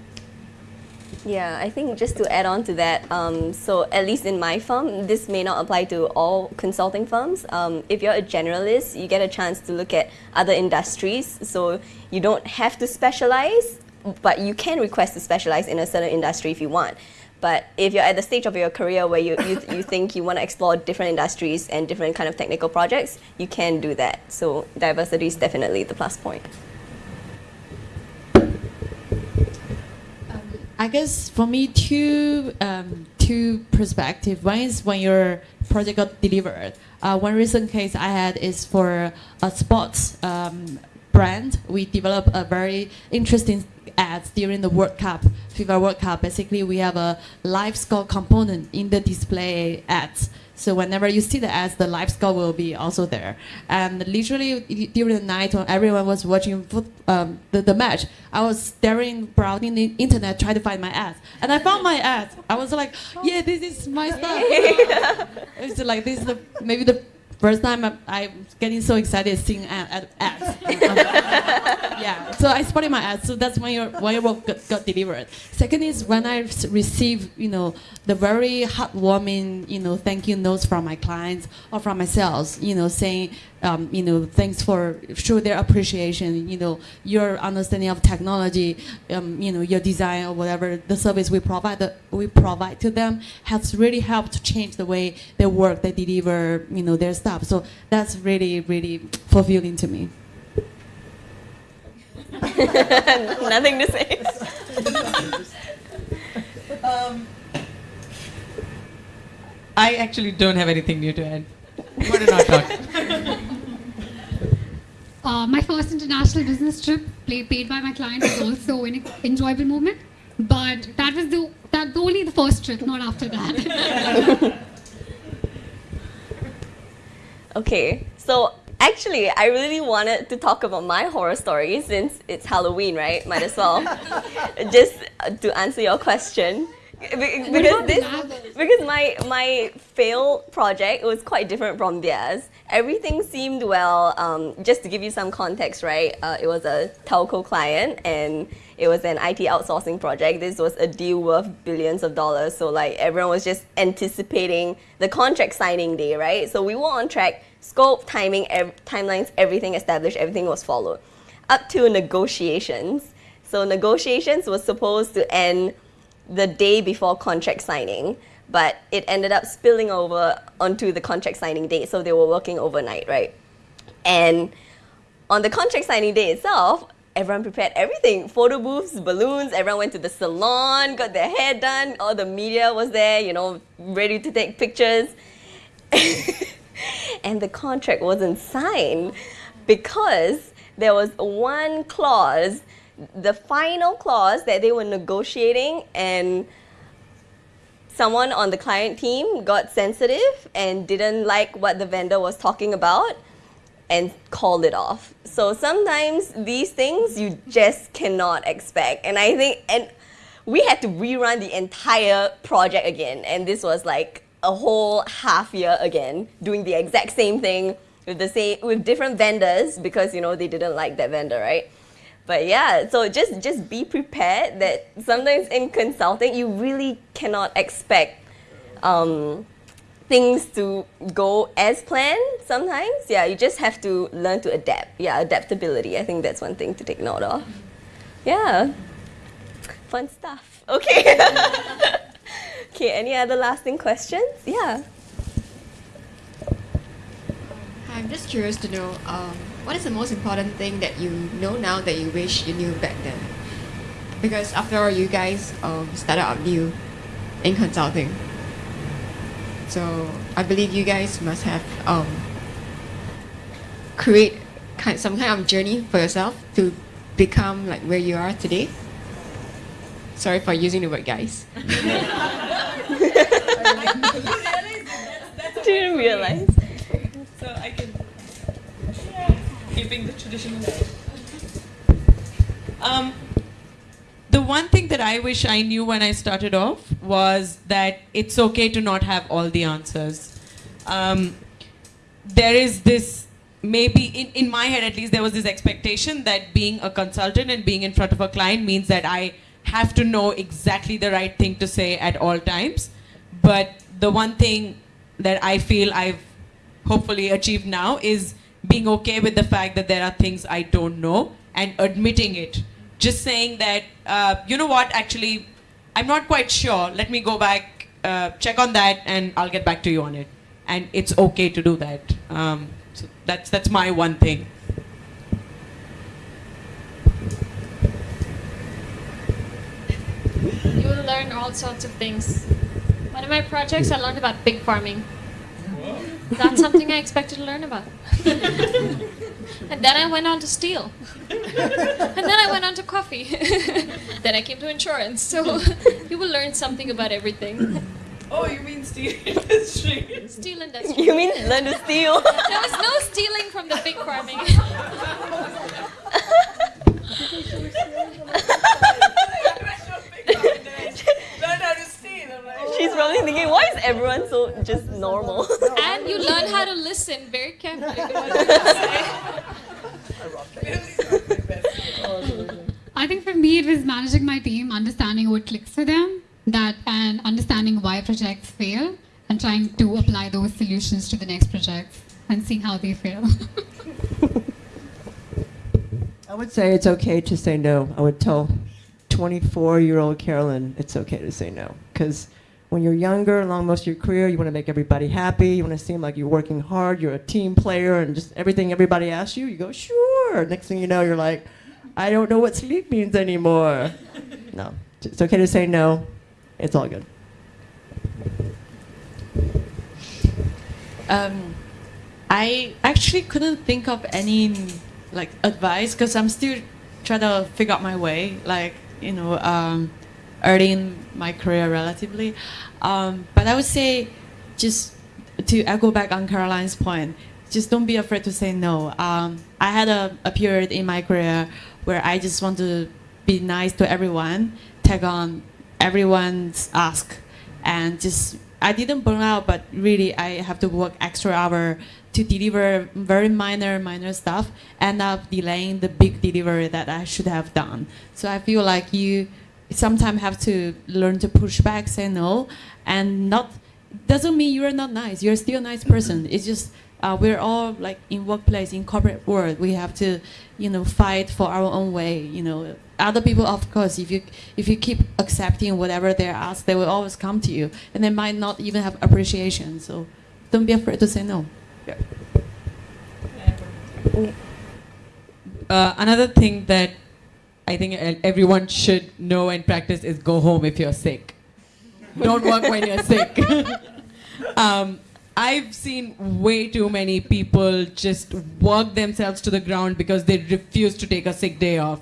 Yeah, I think just to add on to that, um, so at least in my firm, this may not apply to all consulting firms. Um, if you're a generalist, you get a chance to look at other industries. So you don't have to specialize, but you can request to specialize in a certain industry if you want. But if you're at the stage of your career where you, you, you think you want to explore different industries and different kind of technical projects, you can do that. So diversity is definitely the plus point. I guess for me, two um, two perspective. One is when your project got delivered. Uh, one recent case I had is for a sports um, brand. We developed a very interesting ads during the World Cup, FIFA World Cup. Basically, we have a live score component in the display ads. So whenever you see the ads, the live score will be also there. And literally during the night when everyone was watching foot, um, the, the match, I was staring, browsing the internet, trying to find my ads. And I found my ads. I was like, yeah, this is my stuff. it's like, this is the, maybe the first time I'm, I'm getting so excited seeing ad, ad, ads. yeah, so I spotted my ads. So that's when your when your work got, got delivered. Second is when I received, you know, the very heartwarming, you know, thank you notes from my clients or from my sales, you know, saying, um, you know, thanks for show their appreciation, you know, your understanding of technology, um, you know, your design or whatever the service we provide the, we provide to them has really helped to change the way they work, they deliver, you know, their stuff. So that's really, really fulfilling to me. Nothing to say. um, I actually don't have anything new to add. Why don't I talk? Uh, my first international business trip, play, paid by my client, was also an enjoyable moment. But that was the that only the first trip, not after that. okay, so actually, I really wanted to talk about my horror story since it's Halloween, right? Might as well. Just to answer your question because this because my my fail project was quite different from theirs. Everything seemed well. Um, just to give you some context, right? Uh, it was a telco client and it was an IT outsourcing project. This was a deal worth billions of dollars. So like everyone was just anticipating the contract signing day, right? So we were on track. Scope, timing, ev timelines, everything established. Everything was followed. Up to negotiations. So negotiations was supposed to end the day before contract signing, but it ended up spilling over onto the contract signing date. So they were working overnight, right? And on the contract signing day itself, everyone prepared everything photo booths, balloons, everyone went to the salon, got their hair done, all the media was there, you know, ready to take pictures. and the contract wasn't signed because there was one clause the final clause that they were negotiating and someone on the client team got sensitive and didn't like what the vendor was talking about and called it off. So sometimes these things you just cannot expect. And I think, and we had to rerun the entire project again. And this was like a whole half year again, doing the exact same thing with the same, with different vendors because, you know, they didn't like that vendor, right? But yeah, so just just be prepared that sometimes in consulting you really cannot expect um, things to go as planned. Sometimes, yeah, you just have to learn to adapt. Yeah, adaptability. I think that's one thing to take note of. Yeah, fun stuff. Okay. okay. Any other lasting questions? Yeah. I'm just curious to know um, what is the most important thing that you know now that you wish you knew back then? Because after all, you guys um, started out new in consulting. So I believe you guys must have um, create kind, some kind of journey for yourself to become like where you are today. Sorry for using the word guys. Didn't realize. So I can keeping the tradition Um, the one thing that I wish I knew when I started off was that it's okay to not have all the answers. Um, there is this maybe in, in my head at least there was this expectation that being a consultant and being in front of a client means that I have to know exactly the right thing to say at all times. But the one thing that I feel I've hopefully achieved now is being okay with the fact that there are things I don't know and admitting it. Just saying that, uh, you know what, actually, I'm not quite sure. Let me go back, uh, check on that, and I'll get back to you on it. And it's okay to do that. Um, so that's, that's my one thing. You will learn all sorts of things. One of my projects, I learned about pig farming. That's something I expected to learn about. and then I went on to steel. and then I went on to coffee. then I came to insurance. So you will learn something about everything. Oh, you mean steel industry? Steel industry. You mean learn to steal? There was no stealing from the pig farming. She's probably thinking, why is everyone so just normal? and you learn how to listen very carefully to what people say. I think for me, it was managing my team, understanding what clicks for them, that and understanding why projects fail, and trying to apply those solutions to the next project and seeing how they fail. I would say it's okay to say no. I would tell 24 year old Carolyn it's okay to say no. Because when you're younger, along most of your career, you want to make everybody happy. You want to seem like you're working hard, you're a team player, and just everything everybody asks you, you go, sure. Next thing you know, you're like, I don't know what sleep means anymore. no, it's okay to say no. It's all good. Um, I actually couldn't think of any like advice because I'm still trying to figure out my way. Like you know, um, early in my career relatively. Um, but I would say, just to echo back on Carolyn's point, just don't be afraid to say no. Um, I had a, a period in my career where I just want to be nice to everyone, take on everyone's ask, and just I didn't burn out, but really I have to work extra hour to deliver very minor, minor stuff, end up delaying the big delivery that I should have done. So I feel like you sometimes have to learn to push back, say no, and not doesn't mean you're not nice. You're still a nice person. It's just uh, we're all like in workplace, in corporate world. We have to, you know, fight for our own way. You know, other people, of course, if you if you keep accepting whatever they're asked, they will always come to you, and they might not even have appreciation. So, don't be afraid to say no. Yeah. Uh, another thing that I think everyone should know and practice is go home if you're sick. Don't work when you're sick. um, I've seen way too many people just work themselves to the ground because they refuse to take a sick day off.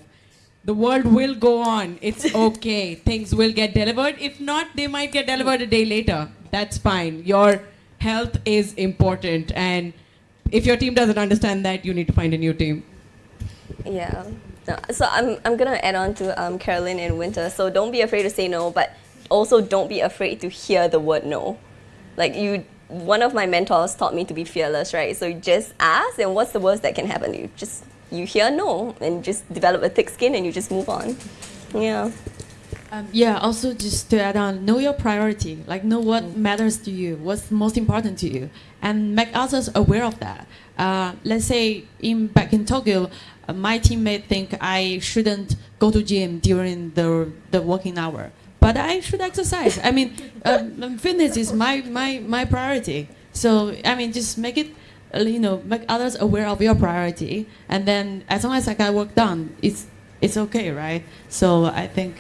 The world will go on. It's okay. Things will get delivered. If not, they might get delivered a day later. That's fine. Your health is important. And if your team doesn't understand that, you need to find a new team. Yeah. So I'm, I'm going to add on to um, Carolyn and Winter. So don't be afraid to say no, but also don't be afraid to hear the word no. Like you, one of my mentors taught me to be fearless, right? So just ask, and what's the worst that can happen? You just you hear no, and just develop a thick skin, and you just move on. Yeah. Um, yeah, also just to add on, know your priority. Like know what matters to you, what's most important to you, and make others aware of that. Uh, let's say in back in Tokyo, uh, my teammate think I shouldn't go to gym during the the working hour, but I should exercise. I mean, um, fitness is my my my priority. So I mean, just make it. uh, You know, make others aware of your priority, and then as long as I got work done, it's it's okay, right? So I think.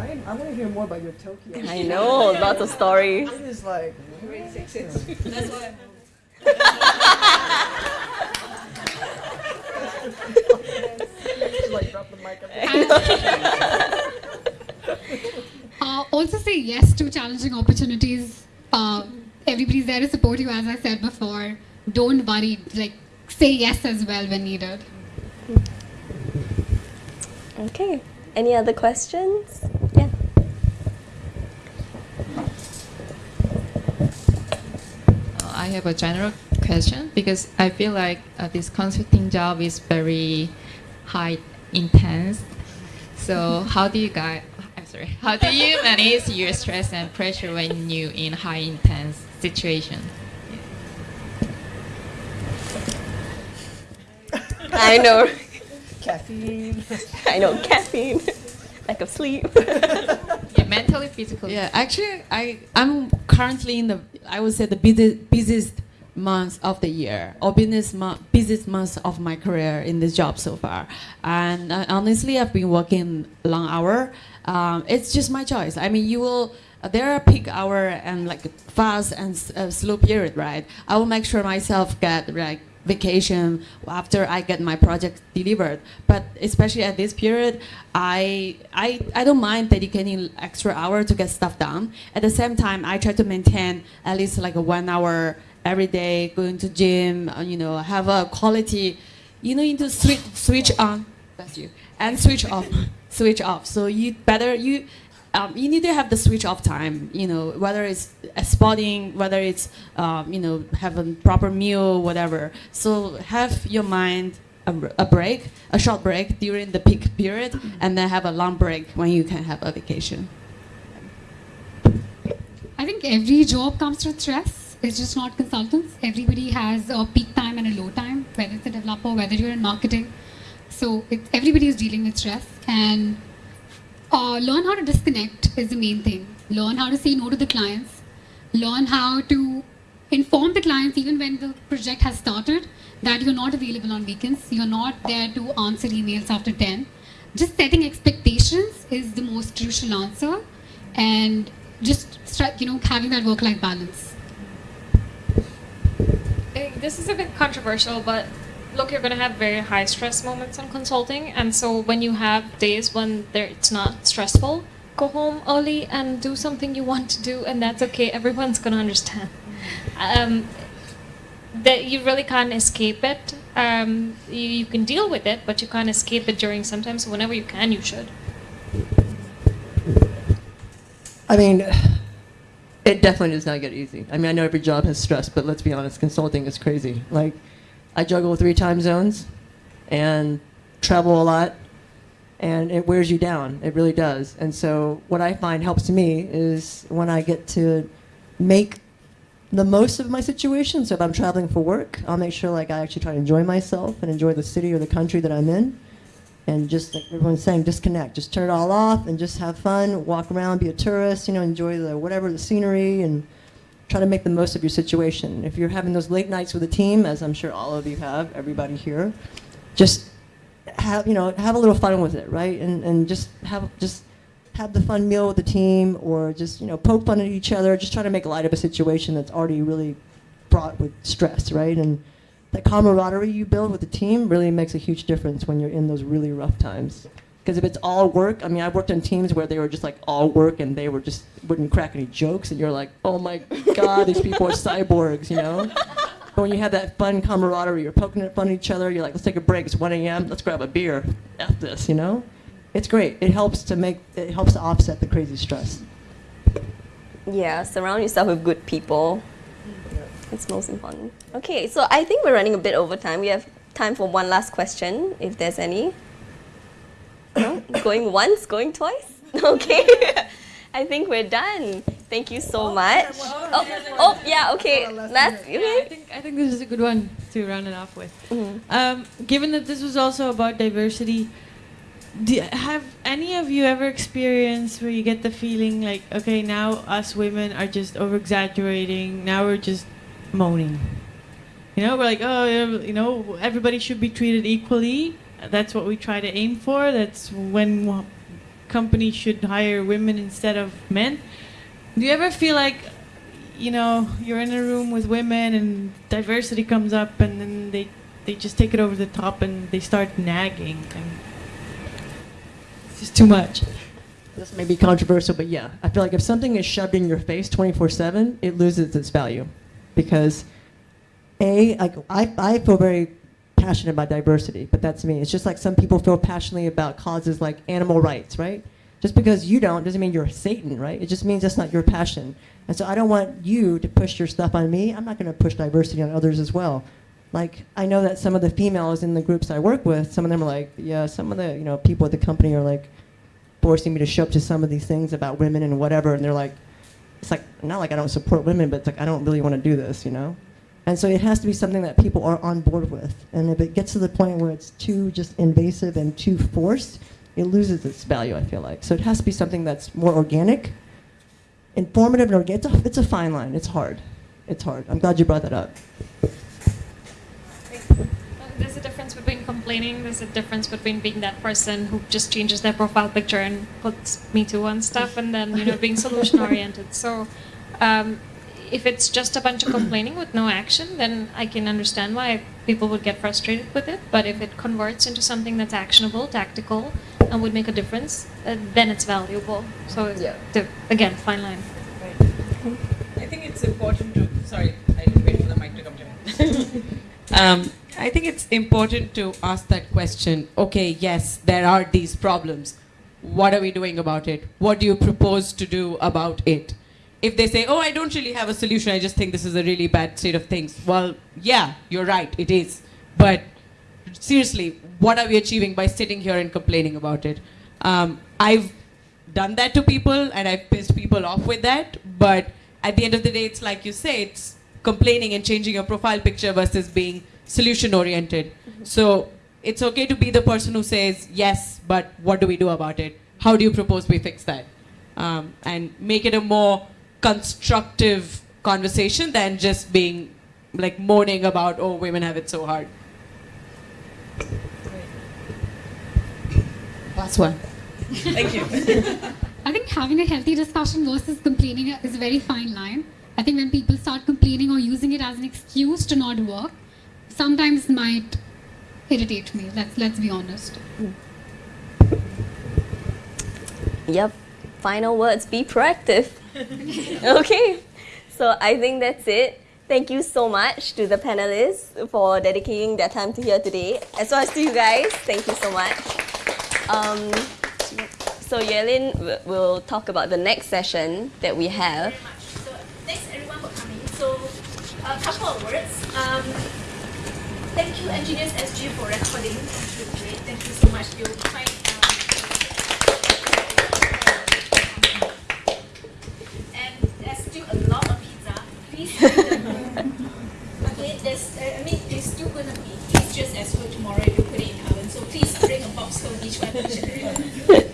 I, I want to hear more about your Tokyo. I know, lots of stories. It is like. That's why. Uh, also say yes to challenging opportunities. Uh, everybody's there to support you, as I said before. Don't worry. Like say yes as well when needed. Okay. Any other questions? Yeah. Uh, I have a general question because I feel like uh, this consulting job is very high intense. So how do you guys? I'm sorry. How do you manage your stress and pressure when you in high intense situation? I know. Caffeine. I know, caffeine. Lack of sleep. Yeah, mentally, physically. Yeah, actually, I I'm currently in the I would say the busy, busiest month of the year or business month, busiest month of my career in this job so far. And uh, honestly, I've been working long hour. Um, it's just my choice. I mean, you will. There are peak hour and like fast and uh, slow period, right? I will make sure myself get like vacation after I get my project delivered. But especially at this period, I, I, I don't mind dedicating extra hour to get stuff done. At the same time, I try to maintain at least like one hour every day, going to gym, uh, you know, have a quality, you know, into switch, switch on, that's you, and switch off, switch off. So you better, you, um, you need to have the switch off time, you know, whether it's uh, spotting, whether it's, um, you know, have a proper meal, whatever. So have your mind a, a break, a short break during the peak period, and then have a long break when you can have a vacation. I think every job comes with stress. It's just not consultants. Everybody has a peak time and a low time, whether it's a developer, whether you're in marketing. So it, everybody is dealing with stress. And uh, learn how to disconnect is the main thing. Learn how to say no to the clients. Learn how to inform the clients even when the project has started that you're not available on weekends. You're not there to answer emails after 10. Just setting expectations is the most crucial answer. And just you know having that work-life balance. This is a bit controversial, but look, you're going to have very high stress moments on consulting, and so when you have days when there it's not stressful, go home early and do something you want to do, and that's okay. Everyone's going to understand. Um, that you really can't escape it. Um, you, you can deal with it, but you can't escape it during sometimes. So whenever you can, you should. I mean, it definitely does not get easy. I mean, I know every job has stress, but let's be honest, consulting is crazy. Like, I juggle three time zones and travel a lot, and it wears you down. It really does. And so, what I find helps me is when I get to make the most of my situation. So, if I'm traveling for work, I'll make sure like I actually try to enjoy myself and enjoy the city or the country that I'm in and just like everyone's saying, disconnect. Just turn it all off and just have fun. Walk around, be a tourist. You know, enjoy the whatever the scenery and try to make the most of your situation. If you're having those late nights with a team, as I'm sure all of you have, everybody here, just have you know have a little fun with it, right? And and just have just have the fun meal with the team, or just you know poke fun at each other. Just try to make light of a situation that's already really fraught with stress, right? And that camaraderie you build with the team really makes a huge difference when you're in those really rough times. Because if it's all work, I mean, I worked on teams where they were just like all work and they were just wouldn't crack any jokes, and you're like, oh my god, these people are cyborgs, you know. But when you have that fun camaraderie, you're poking fun at each other. You're like, let's take a break. It's 1 a.m. Let's grab a beer. F this, you know. It's great. It helps to make it helps to offset the crazy stress. Yeah, surround yourself with good people. It's most important. Okay, so I think we're running a bit over time. We have time for one last question, if there's any. No? going once, going twice? Okay. I think we're done. Thank you so much. Oh, oh, yeah, okay. Last, Yeah, I think I think this is a good one to round it off with. Um, given that this was also about diversity, do, have any of you ever experienced where you get the feeling like, okay, now us women are just over exaggerating. Now we're just moaning. You know, we're like, oh, you know, everybody should be treated equally. That's what we try to aim for. That's when companies should hire women instead of men. Do you ever feel like, you know, you're in a room with women and diversity comes up and then they, they just take it over the top and they start nagging and it's just too much. This may be controversial, but yeah, I feel like if something is shoved in your face 24/7, it loses its value, because a like I I feel very passionate about diversity, but that's me. It's just like some people feel passionately about causes like animal rights, right? Just because you don't doesn't mean you're Satan, right? It just means that's not your passion. And so I don't want you to push your stuff on me. I'm not going to push diversity on others as well. Like I know that some of the females in the groups I work with, some of them are like, yeah, some of the you know people at the company are like forcing me to show up to some of these things about women and whatever, and they're like, it's like not like I don't support women, but it's like I don't really want to do this, you know. And so it has to be something that people are on board with. And if it gets to the point where it's too just invasive and too forced, it loses its value. I feel like so it has to be something that's more organic, informative, and organic. It's a, it's a fine line. It's hard. It's hard. I'm glad you brought that up. There's a difference between complaining. There's a difference between being that person who just changes their profile picture and puts me too on stuff, and then you know being solution oriented. So, um, if it's just a bunch of complaining with no action, then I can understand why people would get frustrated with it. But if it converts into something that's actionable, tactical, and would make a difference, uh, then it's valuable. So, the, again, fine line. I think it's important to. Sorry, I wait for the mic to come to um, I think it's important to ask that question. Okay, yes, there are these problems. What are we doing about it? What do you propose to do about it? If they say, "Oh, I don't really have a solution. I just think this is a really bad state of things." Well, yeah, you're right. It is. But seriously, what are we achieving by sitting here and complaining about it? Um, I've done that to people and I've pissed people off with that. But at the end of the day, it's like you say, it's complaining and changing your profile picture versus being solution oriented. So it's okay to be the person who says, yes, but what do we do about it? How do you propose we fix that? Um, and make it a more constructive conversation than just being like moaning about, oh, women have it so hard. Last one. Thank you. I think having a healthy discussion versus complaining is a very fine line. I think when people start complaining or using it as an excuse to not work, sometimes might irritate me. Let's let's be honest. Yep. Final words be proactive. okay. So I think that's it. Thank you so much to the panelists for dedicating their time to here today, as well as to you guys. Thank you so much. Um, so Yelin will talk about the next session that we have. So thanks everyone for coming. So, a couple of words. Um, thank you, Engineers SG, for recording. Thank you, great. Thank you so much. okay, there's, uh, I mean, there's still going to be, it's just as good tomorrow if you put it in oven. So please bring a box home each one.